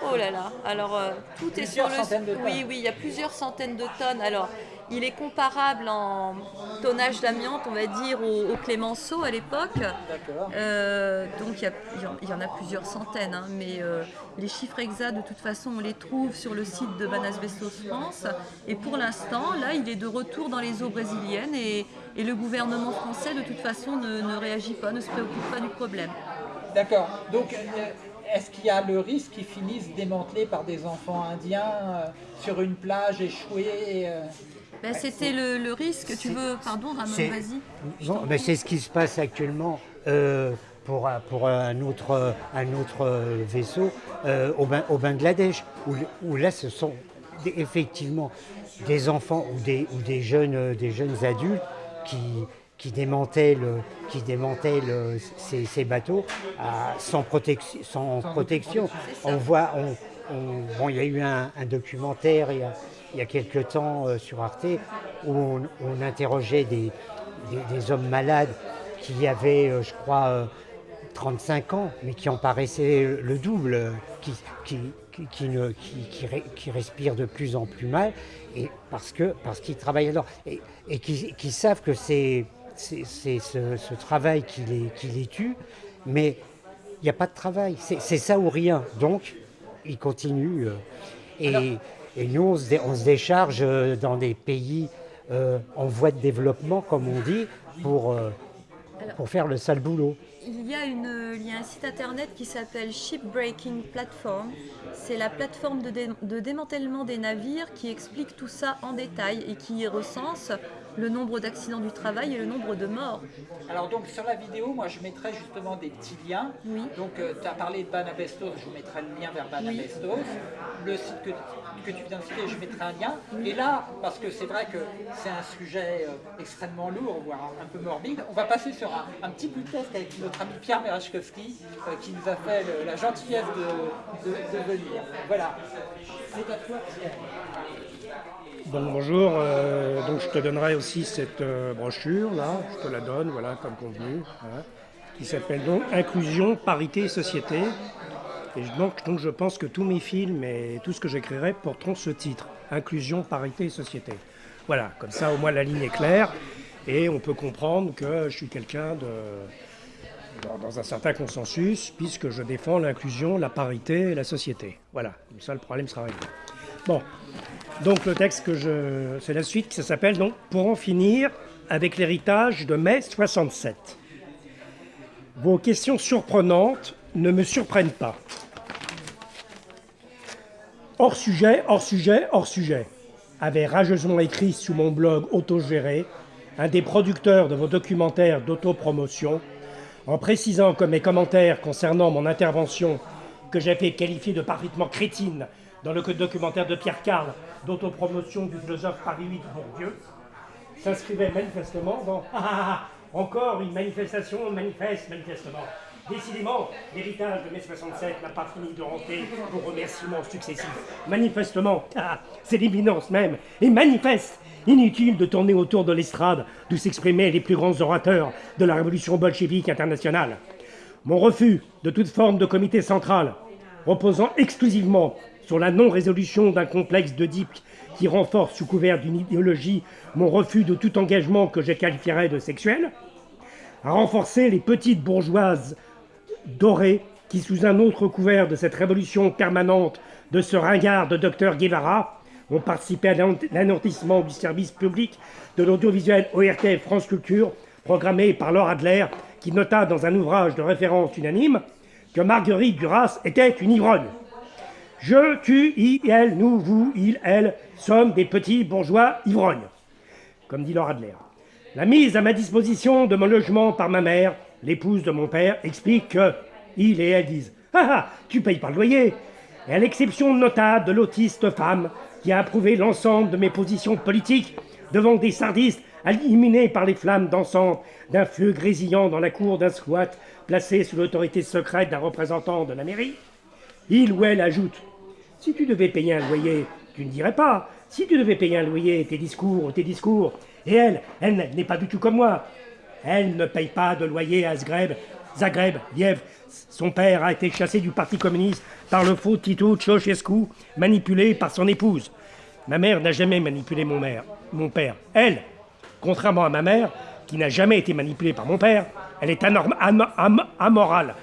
Oh là là, alors tout est sur le... Oui, oui, il y a plusieurs centaines de tonnes. Alors, il est comparable en tonnage d'amiante, on va dire, au, Clémenceau à l'époque. Euh, donc il y, en a plusieurs centaines, hein, mais euh, les chiffres exacts, de toute façon, on les trouve sur le site de Banasbestos France. Et pour l'instant, là, il est de retour dans les eaux brésiliennes et, le gouvernement français, de toute façon, ne, réagit pas, ne se préoccupe pas du problème. D'accord. Donc, euh, est-ce qu'il y a le risque qu'ils finissent démantelés par des enfants indiens sur une plage échouée Ben, C'était le, le risque. Tu veux, pardon, Ramon, c'est- vas-y. Non, mais c'est ce qui se passe actuellement euh, pour, un- pour un autre, un autre euh, vaisseau euh, au, Ban- au Bangladesh, où, où là ce sont des- effectivement des enfants ou des, ou des, jeunes, euh, des jeunes adultes qui, qui démantèlent, qui démantèlent euh, ces, ces bateaux à- sans, protection sans protection. On voit, on, on- bon, il y a eu un, un documentaire il y a, il y a quelque temps euh, sur Arte où on, interrogeait des, hommes malades qui avaient, euh, je crois, euh, 35 ans, mais qui en paraissaient le double, euh, qui, respirent de plus en plus mal, et parce qu'ils travaillent alors, et, et qui, savent que c'est ce, travail qui les, tue, mais il n'y a pas de travail, c'est ça ou rien, donc ils continuent. euh, et nous, on se, dé- on se décharge euh, dans des pays euh, en voie de développement, comme on dit, pour, euh, pour faire le sale boulot. Il y, a une, il y a un site internet qui s'appelle Shipbreaking Platform. C'est la plateforme de, dé- de démantèlement des navires qui explique tout ça en détail et qui recense le nombre d'accidents du travail et le nombre de morts. Alors donc sur la vidéo, moi je mettrai justement des petits liens. Oui. Donc tu as parlé de Banabestos, je vous mettrai le lien vers Banabestos. Le site que, que tu viens de citer, je mettrai un lien. Et là, parce que c'est vrai que c'est un sujet euh, extrêmement lourd, voire un peu morbide, on va passer sur un, petit bout de test avec notre ami Pierre Merachkowski euh, qui nous a fait la gentillesse de, venir. Voilà. C'est à toi Pierre. Bonjour, euh, donc je te donnerai aussi cette brochure là, je te la donne, voilà, comme convenu, voilà, qui s'appelle donc Inclusion, Parité et Société. Et donc, je pense que tous mes films et tout ce que j'écrirai porteront ce titre, Inclusion, Parité et Société. Voilà, comme ça au moins la ligne est claire et on peut comprendre que je suis quelqu'un de dans, dans un certain consensus, puisque je défends l'inclusion, la parité et la société. Voilà, comme ça le problème sera réglé. Bon, donc le texte que je... C'est la suite, ça s'appelle donc Pour en finir avec l'héritage de mai 67. Vos questions surprenantes ne me surprennent pas. Hors sujet, hors sujet, hors sujet, avait rageusement écrit sous mon blog autogéré un des producteurs de vos documentaires d'autopromotion, en précisant que mes commentaires concernant mon intervention, que j'avais qualifiée de parfaitement crétine dans le documentaire de Pierre Carl d'autopromotion du philosophe Paris 8 Bourdieu, s'inscrivait manifestement dans Ah, ah, ah, encore une manifestation manifeste manifestement. Décidément, l'héritage de mai 67 n'a pas fini de hanter vos remerciements successifs. Manifestement, ah, c'est l'imminence même, et manifeste. Inutile de tourner autour de l'estrade d'où s'exprimaient les plus grands orateurs de la révolution bolchevique internationale. Mon refus de toute forme de comité central, reposant exclusivement sur la non-résolution d'un complexe d'Oedipe qui renforce sous couvert d'une idéologie mon refus de tout engagement que je qualifierais de sexuel, a renforcé les petites bourgeoises dorées qui, sous un autre couvert de cette révolution permanente de ce ringard de docteur Guevara, ont participé à l'anéantissement du service public de l'audiovisuel ORTF France Culture, programmé par Laura Adler, qui nota dans un ouvrage de référence unanime que Marguerite Duras était une ivrogne. Je, tu, i, elle, nous, vous, il, elle, sommes des petits bourgeois ivrognes, comme dit Laura Adler. La mise à ma disposition de mon logement par ma mère, l'épouse de mon père, explique que il et elle disent Ah ah, tu payes pas le loyer Et à l'exception notable de l'autiste femme qui a approuvé l'ensemble de mes positions politiques devant des sardistes illuminés par les flammes dansantes d'un feu grésillant dans la cour d'un squat placé sous l'autorité secrète d'un représentant de la mairie, il ou elle ajoute Si tu devais payer un loyer, tu ne dirais pas. Si tu devais payer un loyer, tes discours, tes discours. Et elle, elle n'est pas du tout comme moi. Elle ne paye pas de loyer à Zagreb. Zagreb, Liev. Son père a été chassé du Parti communiste par le faux Tito Ceausescu, manipulé par son épouse. Ma mère n'a jamais manipulé mon, père. Elle, contrairement à ma mère, qui n'a jamais été manipulée par mon père, elle est amorale,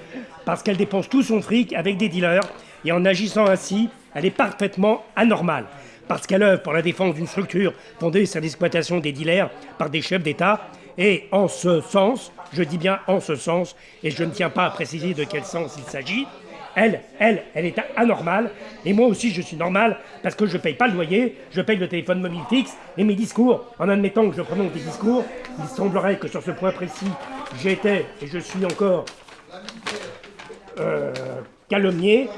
parce qu'elle dépense tout son fric avec des dealers, et en agissant ainsi, elle est parfaitement anormale, parce qu'elle œuvre pour la défense d'une structure fondée sur l'exploitation des dealers par des chefs d'État, et en ce sens, je dis bien en ce sens, et je ne tiens pas à préciser de quel sens il s'agit, Elle, elle, elle est anormale, et moi aussi je suis normal, parce que je ne paye pas le loyer, je paye le téléphone mobile fixe, et mes discours, en admettant que je prononce des discours, il semblerait que sur ce point précis, j'étais, et je suis encore euh, calomnié,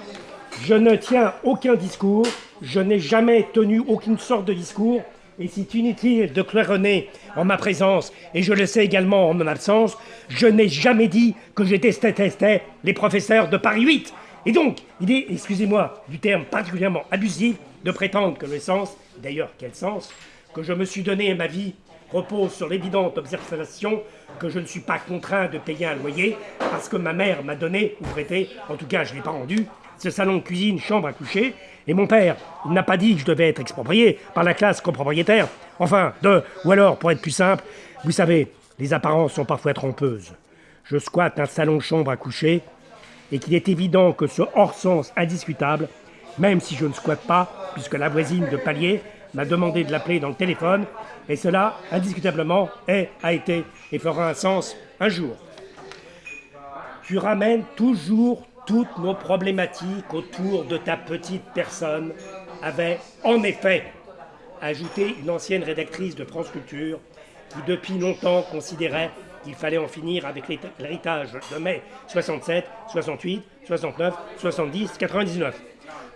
je ne tiens aucun discours, je n'ai jamais tenu aucune sorte de discours, et c'est inutile de claironner en ma présence, et je le sais également en mon absence, je n'ai jamais dit que je détestais les professeurs de Paris 8. Et donc, il est, excusez-moi du terme particulièrement abusif, de prétendre que le sens, d'ailleurs quel sens, que je me suis donné à ma vie repose sur l'évidente observation que je ne suis pas contraint de payer un loyer parce que ma mère m'a donné ou prêté, en tout cas je ne l'ai pas rendu, ce salon cuisine, chambre à coucher, et mon père, n'a pas dit que je devais être exproprié par la classe copropriétaire. Enfin, de, ou alors, pour être plus simple, vous savez, les apparences sont parfois trompeuses. Je squatte un salon chambre à coucher, et qu'il est évident que ce hors-sens indiscutable, même si je ne squatte pas, puisque la voisine de palier m'a demandé de l'appeler dans le téléphone, et cela, indiscutablement, est, a été et fera un sens un jour. Tu ramènes toujours toutes nos problématiques autour de ta petite personne, avait en effet ajouté une ancienne rédactrice de France Culture qui depuis longtemps considérait qu'il fallait en finir avec l'héritage de mai 67, 68, 69, 70, 99.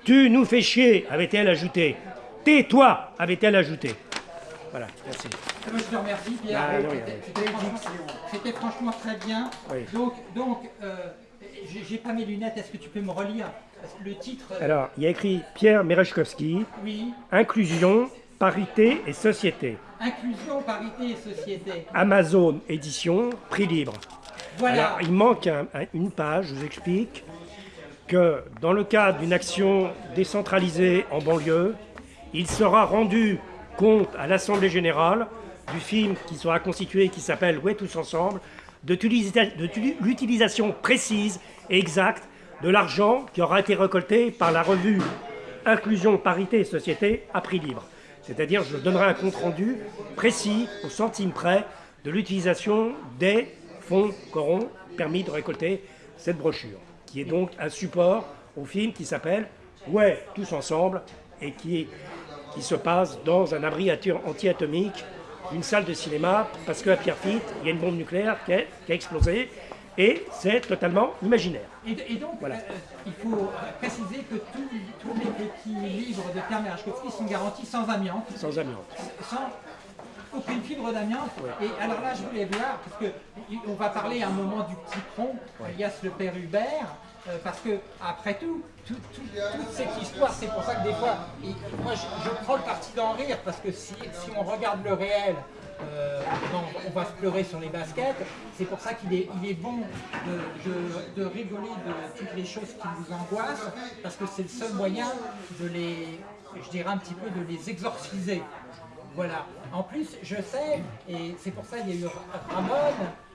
Tu nous fais chier, avait-elle ajouté. Tais-toi, avait-elle ajouté. Voilà, merci. Je te remercie, Pierre. C'était franchement, très bien. Donc, donc euh, j'ai pas mes lunettes, est-ce que tu peux me relire le titre? Alors, il y a écrit Pierre Merechkovski. Oui. Inclusion, parité et société. Inclusion, parité et société. Amazon édition, prix libre. Voilà. il manque une page, je vous explique, que dans le cadre d'une action décentralisée en banlieue, il sera rendu compte à l'Assemblée Générale du film qui sera constitué, qui s'appelle Ouais tous ensemble, de l'utilisation précise et exacte de l'argent qui aura été récolté par la revue Inclusion, Parité et Société à prix libre. C'est-à-dire, je donnerai un compte-rendu précis, au centime près, de l'utilisation des fonds qu'auront permis de récolter cette brochure, qui est donc un support au film qui s'appelle Ouais, tous ensemble, et qui, qui se passe dans un abri anti-atomique une salle de cinéma parce qu'à Pierrefitte, il y a une bombe nucléaire qui a, explosé et c'est totalement imaginaire. Et, donc, voilà. Euh, il faut préciser que tous, les petits livres de Pierre Merachkovski sont garantis sans amiante. Sans amiante. Sans aucune fibre d'amiante. Et alors là, je voulais voir, parce qu'on va parler à un moment du petit tronc, alias le père Hubert. Euh, parce que, après tout, toute cette histoire, c'est pour ça que des fois, moi je, prends le parti d'en rire, parce que si, on regarde le réel, euh, on va se pleurer sur les baskets. C'est pour ça qu'il est, bon de, rigoler de toutes les choses qui nous angoissent, parce que c'est le seul moyen de les, je dirais un petit peu, de les exorciser. Voilà. En plus, je sais, et c'est pour ça qu'il y a eu Ramon,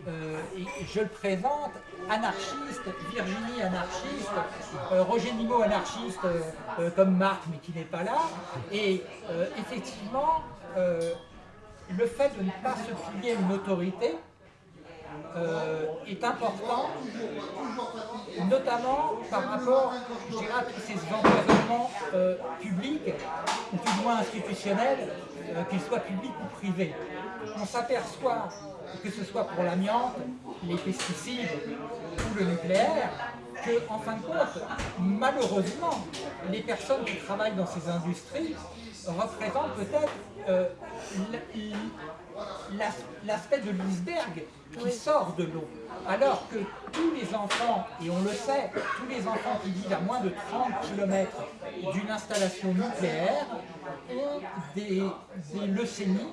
euh, et je le présente, anarchiste, Virginie anarchiste, euh, Roger Nimot anarchiste euh, comme Marc mais qui n'est pas là. Et effectivement, le fait de ne pas se plier à une autorité est important, notamment par rapport à ces environnements publics, ou du moins institutionnels, qu'ils soient publics ou privés. On s'aperçoit que ce soit pour l'amiante, les pesticides ou le nucléaire, que, en fin de compte, malheureusement, les personnes qui travaillent dans ces industries représentent peut-être euh, l'aspect de l'iceberg qui sort de l'eau. Alors que tous les enfants, et on le sait, tous les enfants qui vivent à moins de 30 km d'une installation nucléaire ont des, des leucémies,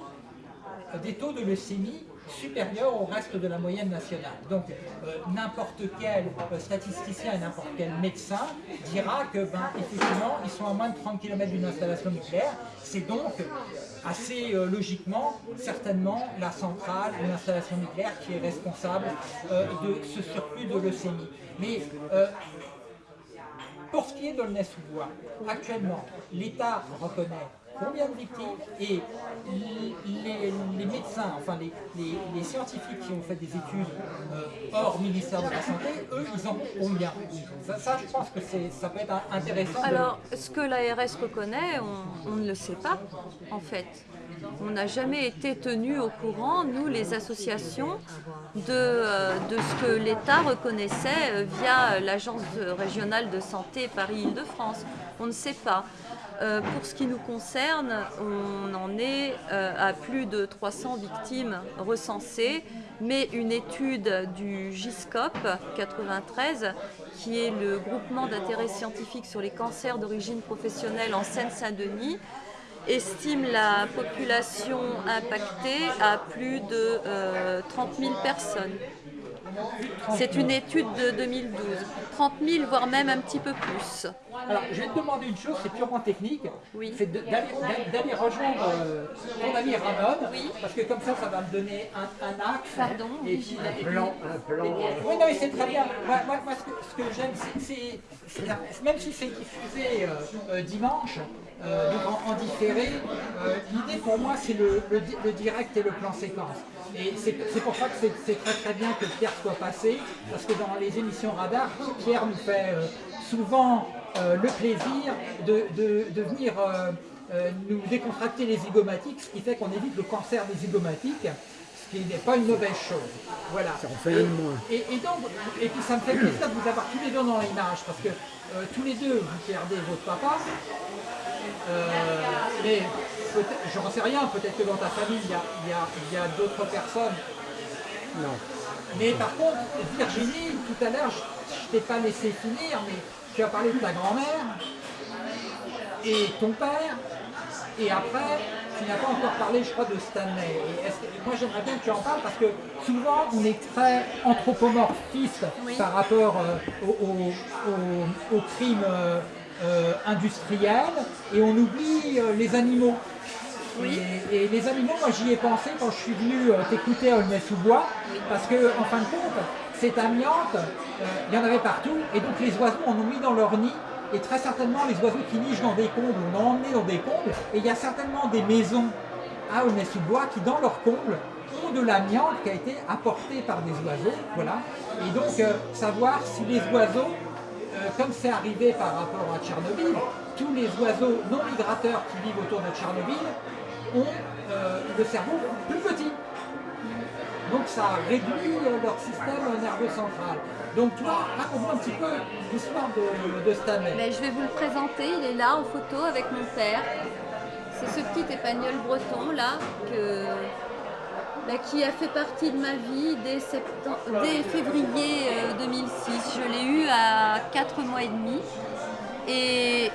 des taux de leucémie supérieur au reste de la moyenne nationale. Donc euh, n'importe quel euh, statisticien n'importe quel médecin dira que ben, effectivement ils sont à moins de 30 km d'une installation nucléaire. C'est donc assez euh, logiquement certainement la centrale ou l'installation nucléaire qui est responsable de ce surplus de leucémie. Mais pour ce qui est d'Aulnay-sous-Bois, actuellement, l'État reconnaît combien de victimes et les, médecins enfin les, scientifiques qui ont fait des études euh, hors ministère de la Santé, eux, ils en ont combien ça, je pense que ça peut être intéressant. Alors, ce que l'ARS reconnaît, on, ne le sait pas, en fait. On n'a jamais été tenu au courant, nous, les associations, de, euh, de ce que l'État reconnaissait euh, via l'Agence régionale de santé Paris-Île-de-France. On ne sait pas. Euh, pour ce qui nous concerne, on en est euh, à plus de 300 victimes recensées, mais une étude du GISCOP 93, qui est le groupement d'intérêt scientifique sur les cancers d'origine professionnelle en Seine-Saint-Denis, estime la population impactée à plus de 30 euh, 000 personnes. C'est une étude de 2012. 30 000, voire même un petit peu plus. Alors, je vais te demander une chose, c'est purement technique. Oui. C'est d'aller rejoindre euh, ton ami Ramon. Oui. Parce que comme ça, ça va me donner un, axe. Pardon. Et puis, un plan. Un plan euh. Oui, non, mais c'est très bien. Moi, moi, ce que, j'aime, c'est, même si c'est diffusé euh, dimanche, donc en, différé, l'idée pour moi, c'est le, le direct et le plan séquence. Et c'est pour ça que c'est très très bien que Pierre soit passé, parce que dans les émissions radar, Pierre nous fait euh, souvent euh, le plaisir de, venir euh, nous décontracter les zygomatiques, ce qui fait qu'on évite le cancer des zygomatiques, ce qui n'est pas une mauvaise chose. Voilà. Ça en fait moins. Et, donc, et puis ça me fait plaisir de vous avoir tous les deux dans l'image, parce que tous les deux, vous perdez votre papa, mais je n'en sais rien, peut-être que dans ta famille, il y a, d'autres personnes. Non. Mais par contre, Virginie, tout à l'heure, je ne t'ai pas laissé finir, mais tu as parlé de ta grand-mère et ton père, et après, tu n'as pas encore parlé, je crois, de Stanley. moi, j'aimerais bien que tu en parles parce que souvent, on est très anthropomorphiste par rapport euh, aux, crimes euh, euh, industriels et on oublie les animaux. Et, les animaux, moi j'y ai pensé quand je suis venu euh, t'écouter à Aulnay-sous-Bois, parce que en fin de compte, cette amiante, euh, il y en avait partout, et donc les oiseaux en ont mis dans leur nid, et très certainement les oiseaux qui nichent dans des combles, on en emmené dans des combles, et il y a certainement des maisons à Aulnay-sous-Bois qui dans leurs combles ont de l'amiante qui a été apportée par des oiseaux, voilà. Et donc euh, savoir si les oiseaux, comme c'est arrivé par rapport à Tchernobyl, tous les oiseaux non migrateurs qui vivent autour de Tchernobyl ont euh, le cerveau plus petit. Donc ça réduit leur système nerveux central. Donc toi, raconte-moi un petit peu l'histoire de, de Stanley. Ben, je vais vous le présenter, il est là en photo avec mon père. C'est ce petit épagnol breton là que, ben, qui a fait partie de ma vie dès, février 2006. Euh, je l'ai eu à 4 mois et demi. Et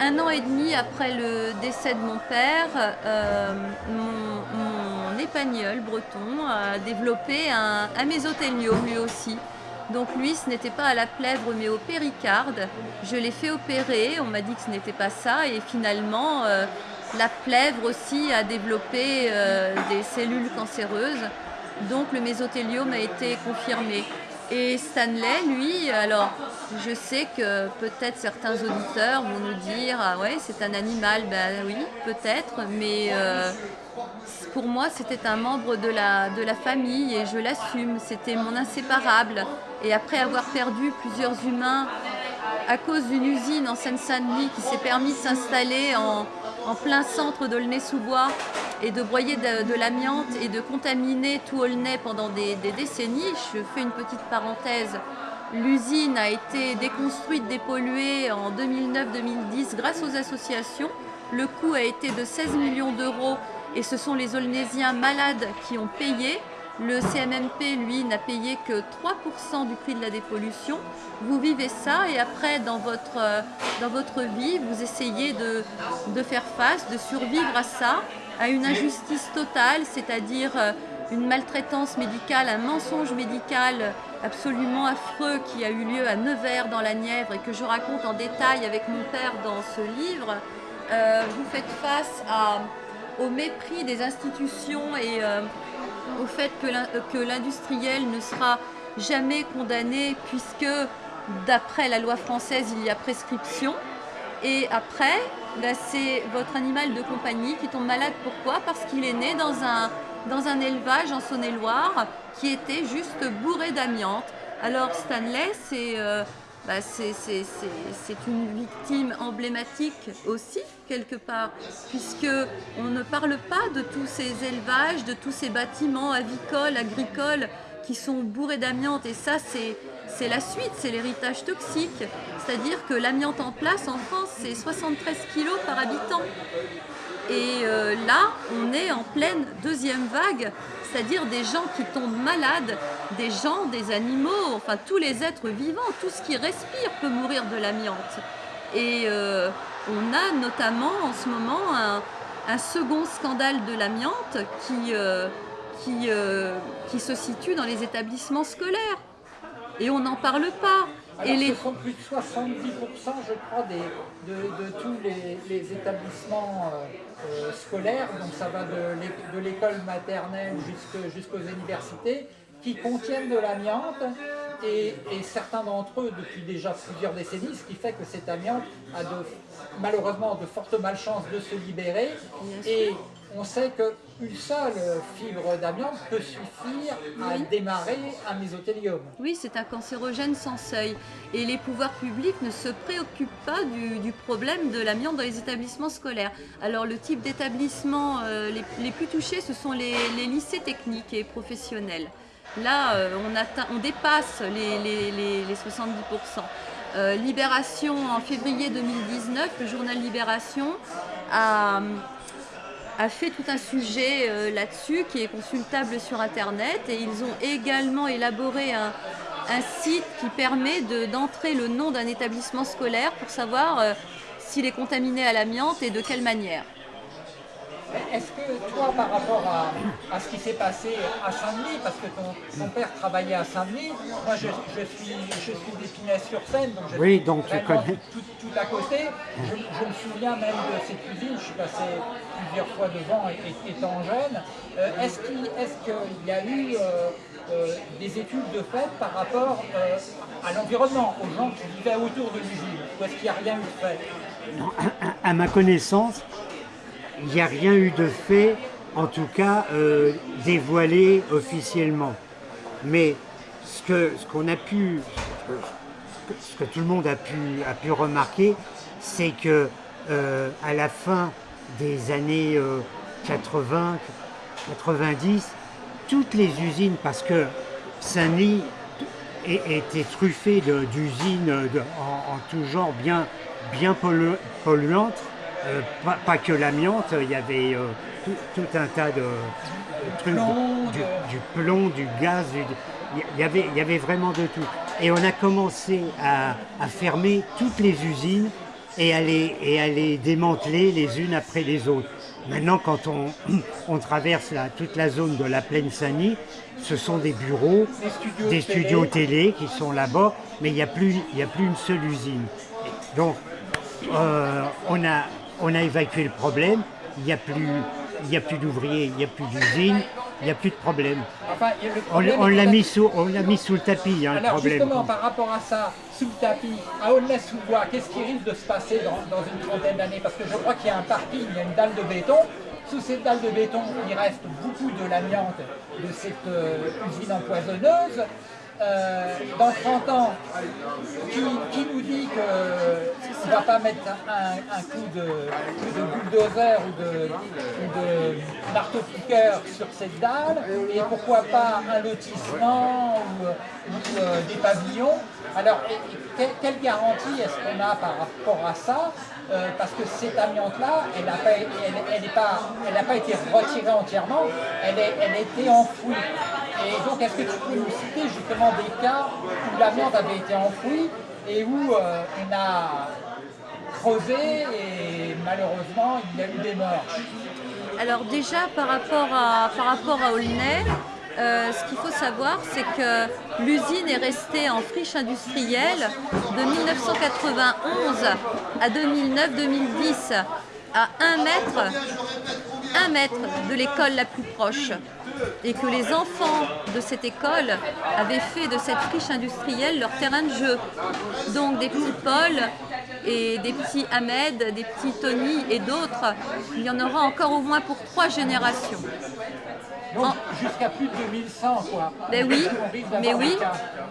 un an et demi après le décès de mon père, euh, mon, épagnol breton a développé un, un lui aussi. Donc lui, ce n'était pas à la plèvre mais au péricarde. Je l'ai fait opérer, on m'a dit que ce n'était pas ça et finalement euh, la plèvre aussi a développé euh, des cellules cancéreuses. Donc le mésothéliome a été confirmé. Et Stanley, lui, alors je sais que peut-être certains auditeurs vont nous dire Ah ouais, c'est un animal. Ben oui, peut-être, mais euh, pour moi, c'était un membre de la, de la famille et je l'assume. C'était mon inséparable. Et après avoir perdu plusieurs humains à cause d'une usine en Seine-Saint-Denis qui s'est permis de s'installer en, plein centre d'Aulnay-sous-Bois et de broyer de, l'amiante et de contaminer tout Aulnay pendant des, décennies. Je fais une petite parenthèse. L'usine a été déconstruite, dépolluée en 2009-2010 grâce aux associations. Le coût a été de 16 millions d'euros et ce sont les Aulnaysiens malades qui ont payé. Le CMMP, lui, n'a payé que 3% du prix de la dépollution. Vous vivez ça et après, dans votre, euh, dans votre vie, vous essayez de, de faire face, de survivre à ça, à une injustice totale, c'est-à-dire euh, une maltraitance médicale, un mensonge médical absolument affreux qui a eu lieu à Nevers dans la Nièvre et que je raconte en détail avec mon père dans ce livre. Euh, vous faites face à, au mépris des institutions et au fait que l'industriel ne sera jamais condamné puisque d'après la loi française il y a prescription. Et après, bah, c'est votre animal de compagnie qui tombe malade. Pourquoi? Parce qu'il est né dans un, dans un élevage en Saône-et-Loire qui était juste bourré d'amiante. Alors Stanley, c'est euh, bah, une victime emblématique aussi, quelque part, puisque on ne parle pas de tous ces élevages, de tous ces bâtiments avicoles, agricoles qui sont bourrés d'amiante. Et ça, c'est la suite, c'est l'héritage toxique. C'est-à-dire que l'amiante en place en France, c'est 73 kg par habitant. Et euh, là, on est en pleine deuxième vague, c'est-à-dire des gens qui tombent malades, des gens, des animaux, enfin tous les êtres vivants, tout ce qui respire peut mourir de l'amiante. Et euh, on a notamment en ce moment un, second scandale de l'amiante euh, qui se situe dans les établissements scolaires. Et on n'en parle pas. Et les... Ce sont plus de 70%, je crois, des, de, tous les, établissements euh, scolaires, donc ça va de l'école maternelle jusqu'aux universités, qui contiennent de l'amiante. Et, certains d'entre eux depuis déjà plusieurs décennies, ce qui fait que cet amiante a de, malheureusement de fortes malchances de se libérer. Et on sait qu'une seule fibre d'amiante peut suffire à démarrer un mésothélium. Oui, c'est un cancérogène sans seuil. Et les pouvoirs publics ne se préoccupent pas du, problème de l'amiante dans les établissements scolaires. Alors le type d'établissement euh, les, plus touchés, ce sont les, lycées techniques et professionnels. Là, euh, on, dépasse les, 70%. Euh, Libération, en février 2019, le journal Libération a a fait tout un sujet euh, là-dessus qui est consultable sur Internet et ils ont également élaboré un, site qui permet d'entrer le nom d'un établissement scolaire pour savoir euh, s'il est contaminé à l'amiante et de quelle manière. Est-ce que toi, par rapport à, ce qui s'est passé à Saint-Denis, parce que ton, père travaillait à Saint-Denis, moi je, suis, je suis d'Épinay-sur-Seine, donc je oui, donc tu connais. Tout, à côté. Je, me souviens même de cette cuisine, je suis passé plusieurs fois devant étant jeune. Euh, est-ce qu'il y a eu euh, euh, des études de fait par rapport à l'environnement, aux gens qui vivaient autour de l'usine Ou est-ce qu'il n'y a rien eu de fait? Non, à ma connaissance, il n'y a rien eu de fait, en tout cas euh, dévoilé officiellement. Mais ce que qu'on a pu, ce que, tout le monde a pu, remarquer, c'est que euh, à la fin des années 80, euh, 90, toutes les usines, parce que Saint-Denis était truffé d'usines en, en, tout genre bien polluantes, euh, pas, que l'amiante, il y avait euh, tout, un tas de, trucs, du, plomb, du gaz, il, y avait, il y avait vraiment de tout. Et on a commencé à, fermer toutes les usines et à, les, et à les démanteler les unes après les autres. Maintenant, quand on, on traverse toute la zone de la plaine Saint-Denis, ce sont des bureaux, des studios, télé. qui sont là-bas, mais il n'y a, plus, a plus une seule usine. Donc, euh, on, a, on a évacué le problème, il n'y a plus, plus d'ouvriers, il n'y a plus d'usines, il n'y a plus de problème. on, l'a mis, sous, mis sous le tapis, hein, Alors, le problème. justement, par rapport à ça, sous le tapis, à Aulnay-sous-Bois, qu'est-ce qui risque de se passer dans, une trentaine d'années? Parce que je crois qu'il y a un parking, il y a une dalle de béton. Sous cette dalle de béton, il reste beaucoup de l'amiante de cette euh, usine empoisonneuse. Euh, dans 30 ans, qui, nous dit qu'il ne va pas mettre un, coup, de, bulldozer ou de, de marteau-piqueur sur cette dalle, et pourquoi pas un lotissement ou, euh, des pavillons. Alors, quelle garantie est-ce qu'on a par rapport à ça? Euh, Parce que cette amiante-là, elle n'a pas, elle, pas, été retirée entièrement, elle, est, elle a été enfouie. Et donc, est-ce que tu peux nous citer justement des cas où l'amiante avait été enfouie et où euh, on a creusé et malheureusement il y a eu des morts? Alors déjà par rapport à, par rapport à euh, ce qu'il faut savoir, c'est que l'usine est restée en friche industrielle de 1991 à 2009-2010 à 1 mètre, 1 mètre de l'école la plus proche et que les enfants de cette école avaient fait de cette friche industrielle leur terrain de jeu. Donc des petits Paul et des petits Ahmed, des petits Tony et d'autres, il y en aura encore au moins pour trois générations. Donc jusqu'à plus de 2100 quoi. Ben oui, mais oui,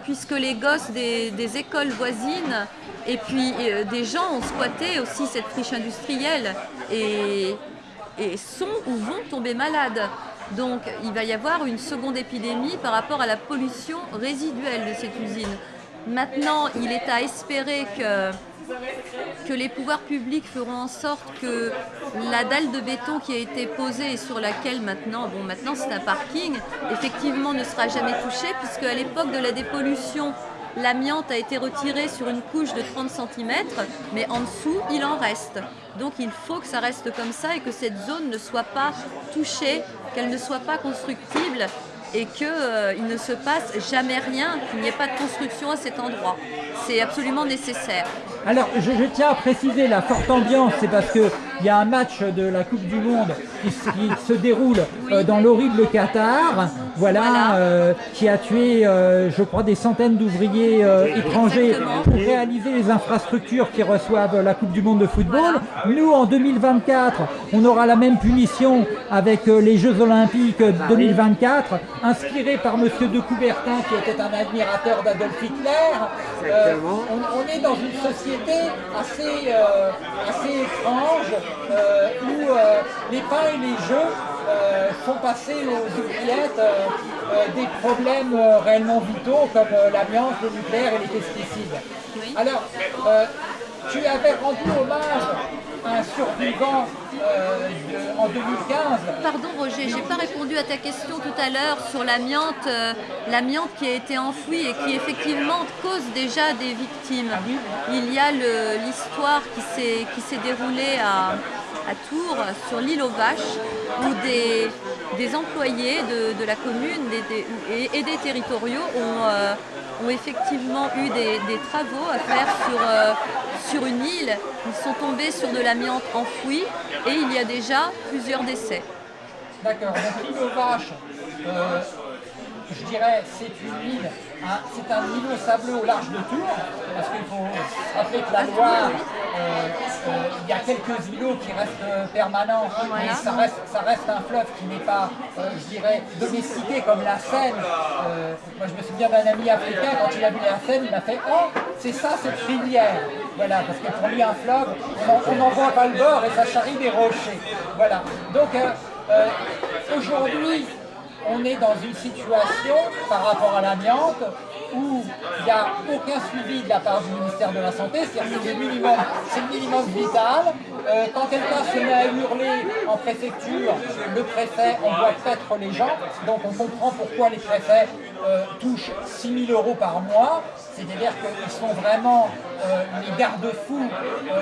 puisque les gosses des, des écoles voisines et puis euh, des gens ont squatté aussi cette friche industrielle et, et sont ou vont tomber malades. Donc il va y avoir une seconde épidémie par rapport à la pollution résiduelle de cette usine. Maintenant, il est à espérer que que les pouvoirs publics feront en sorte que la dalle de béton qui a été posée et sur laquelle maintenant, bon maintenant c'est un parking, effectivement ne sera jamais touchée puisque à l'époque de la dépollution, l'amiante a été retiré sur une couche de 30 cm, mais en dessous il en reste. Donc il faut que ça reste comme ça et que cette zone ne soit pas touchée, qu'elle ne soit pas constructible et qu'il ne se passe jamais rien, qu'il n'y ait pas de construction à cet endroit. C'est absolument nécessaire. Alors, je, je tiens à préciser la forte ambiance, c'est parce que il y a un match de la Coupe du Monde qui, se- qui se déroule euh, dans l'horrible Qatar, voilà, Voilà. euh, qui a tué, euh, je crois, des centaines d'ouvriers étrangers Exactement. pour réaliser les infrastructures qui reçoivent la Coupe du Monde de football. Nous, en 2024, on aura la même punition avec les Jeux Olympiques 2024, inspiré par Monsieur de Coubertin, qui était un admirateur d'Adolf Hitler. Euh, on, on est dans une société assez, euh, assez étrange euh, où euh, les pains et les jeux euh, font passer aux oubliettes euh, euh, des problèmes euh, réellement vitaux comme euh, l'amiante, le nucléaire et les pesticides. Oui. Alors, euh, tu avais rendu hommage un survivant euh, de- en 2015. Pardon Roger, j'ai pas répondu à ta question tout à l'heure sur l'amiante, euh, l'amiante qui a été enfouie et qui effectivement cause déjà des victimes. Ah Il y a l'histoire qui s'est qui s'est déroulée à, à Tours, sur l'île aux Vaches, où des, des employés de, de la commune des- des- et, et des territoriaux ont, euh, ont effectivement eu des, travaux à faire sur, euh, sur une île. Ils sont tombés sur de l'amiante enfouie et il y a déjà plusieurs décès. D'accord, donc je dirais, c'est une île, hein, c'est un îlot sableux au large de Tours, parce qu'il faut se rappeler que la Loire, euh, euh, il y a quelques îlots qui restent euh, permanents, mais Voilà. ça reste, ça reste un fleuve qui n'est pas, euh, je dirais, domestiqué comme la Seine. Moi, je me souviens d'un ami africain, quand il a vu la Seine, il m'a fait « Oh, c'est ça cette rivière !» Voilà, parce que pour lui, un fleuve, on n'en voit pas le bord et ça charrie des rochers. Voilà, donc... Aujourd'hui, on est dans une situation par rapport à l'amiante où il n'y a aucun suivi de la part du ministère de la Santé, c'est-à-dire que c'est le minimum, vital. Euh, quand quelqu'un se met à hurler en préfecture, le préfet envoie paître les gens, donc on comprend pourquoi les préfets euh, touchent 6 000 euros par mois, c'est-à-dire qu'ils sont vraiment euh, les garde-fous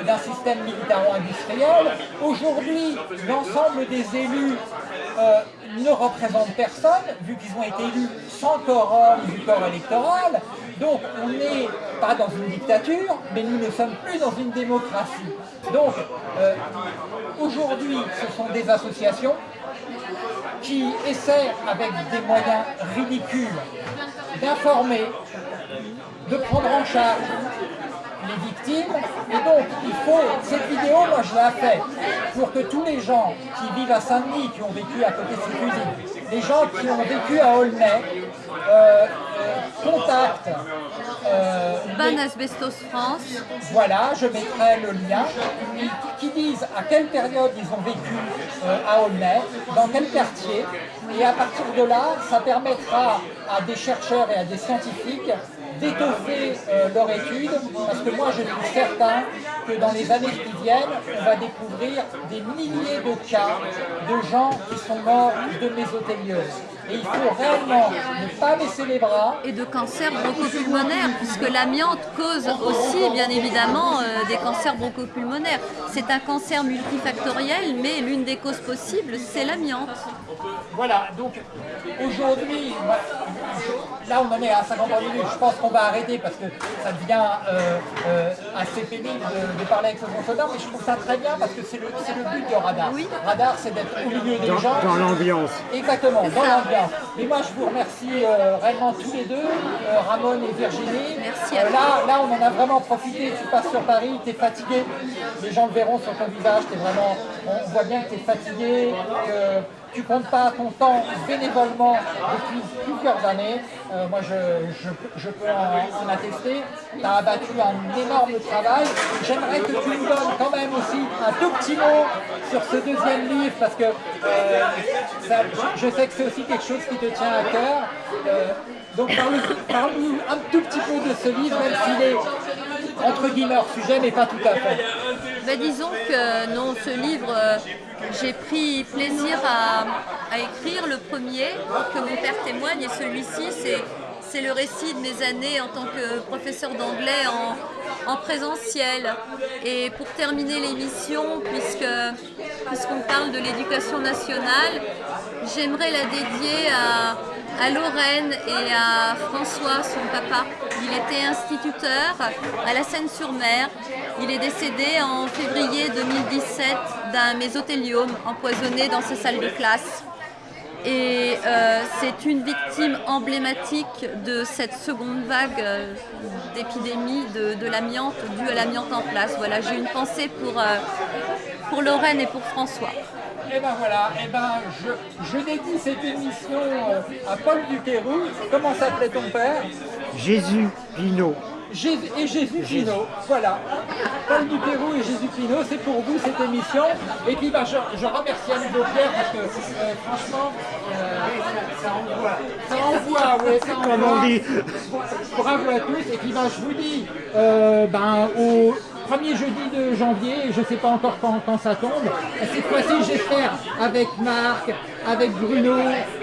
d'un système militaro-industriel. Aujourd'hui, l'ensemble des élus ne représentent personne, vu qu'ils ont été élus sans quorum du corps électoral. Donc on n'est pas dans une dictature, mais nous ne sommes plus dans une démocratie. Donc euh, aujourd'hui, ce sont des associations qui essaient, avec des moyens ridicules, d'informer, de prendre en charge les victimes. Et donc, il faut, cette vidéo, moi je l'ai fait pour que tous les gens qui vivent à Saint-Denis, qui ont vécu à côté de cette usine, les gens qui ont vécu à Aulnay, euh, euh, contactent euh, Ban les- Asbestos France, voilà, je mettrai le lien, qui, qui disent à quelle période ils ont vécu euh, à Aulnay, dans quel quartier, et à partir de là, ça permettra à des chercheurs et à des scientifiques d'étoffer euh, leur étude, parce que moi je suis certain que dans les années qui viennent, on va découvrir des milliers de cas de gens qui sont morts de mésothéliose. Et il faut réellement ne pas baisser les bras, et de cancers bronchopulmonaires, puisque l'amiante cause aussi, bien évidemment, euh, des cancers bronchopulmonaires. C'est un cancer multifactoriel, mais l'une des causes possibles, c'est l'amiante. Voilà, donc aujourd'hui, je- là on en est à 50 minutes, je pense qu'on va arrêter parce que ça devient euh, euh, assez pénible de, de parler avec ce fonctionnaire, mais je trouve ça très bien parce que c'est le, c'est le but de Radar. Oui. Radar, c'est d'être au milieu des gens. Dans l'ambiance. Exactement, dans ça. Et moi, je vous remercie euh, réellement tous les deux, euh, Ramon et Virginie. Merci à Euh, là, là, on en a vraiment profité. Tu passes sur Paris, tu es fatigué. Les gens le verront sur ton visage. Es vraiment, on voit bien que tu es fatigué, que tu comptes pas ton temps bénévolement depuis plusieurs années. Euh, moi, je, je, peux en, attester. Tu as abattu un énorme travail. J'aimerais que tu nous donnes quand même aussi un tout petit mot sur ce deuxième livre, parce que euh, je sais que c'est aussi quelque chose qui te tient à cœur. Euh, donc parle-nous un tout petit peu de ce livre, même s'il est entre guillemets sujet, mais pas tout à fait. Ben, disons que non, ce livre, euh, j'ai pris plaisir à, écrire le premier, que mon père témoigne, et celui-ci, c'est le récit de mes années en tant que professeur d'anglais en, en, présentiel. Et pour terminer l'émission, puisqu'on parle de l'éducation nationale, j'aimerais la dédier à, à Lorraine et à François, son papa. Il était instituteur à la Seine-sur-Mer. Il est décédé en février 2017 d'un mésothéliome empoisonné dans ses salles de classe. Et euh, c'est une victime emblématique de cette seconde vague euh, d'épidémie de, l'amiante, due à l'amiante en place. Voilà, j'ai une pensée pour, euh, pour Lorraine et pour François. Et eh ben voilà, et eh ben je, je dédie cette émission à Paul Duquerou. Comment s'appelait ton père? Jésus Pinot. Et Jésus Pinot, voilà. Paul Duquerou et Jésus Pinot, c'est pour vous cette émission. Et puis ben, je, je remercie à nouveau Pierre parce que euh, franchement, euh, ça envoie. Ça envoie, oui, ça envoie. Bravo à tous. Et puis ben, je vous dis, ben, au premier jeudi de janvier, je ne sais pas encore quand, ça tombe. Cette fois-ci, j'espère, avec Marc, avec Bruno,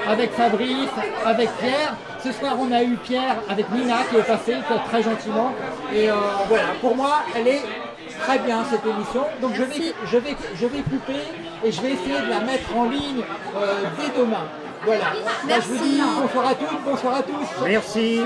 avec Fabrice, avec Pierre. Ce soir, on a eu Pierre avec Nina qui est passée très gentiment. Et euh, voilà, pour moi, elle est très bien cette émission. Donc je vais, je, vais, je vais couper et je vais essayer de la mettre en ligne euh, dès demain. Voilà. Merci. je vous dis bonsoir à toutes, bonsoir à tous. Merci.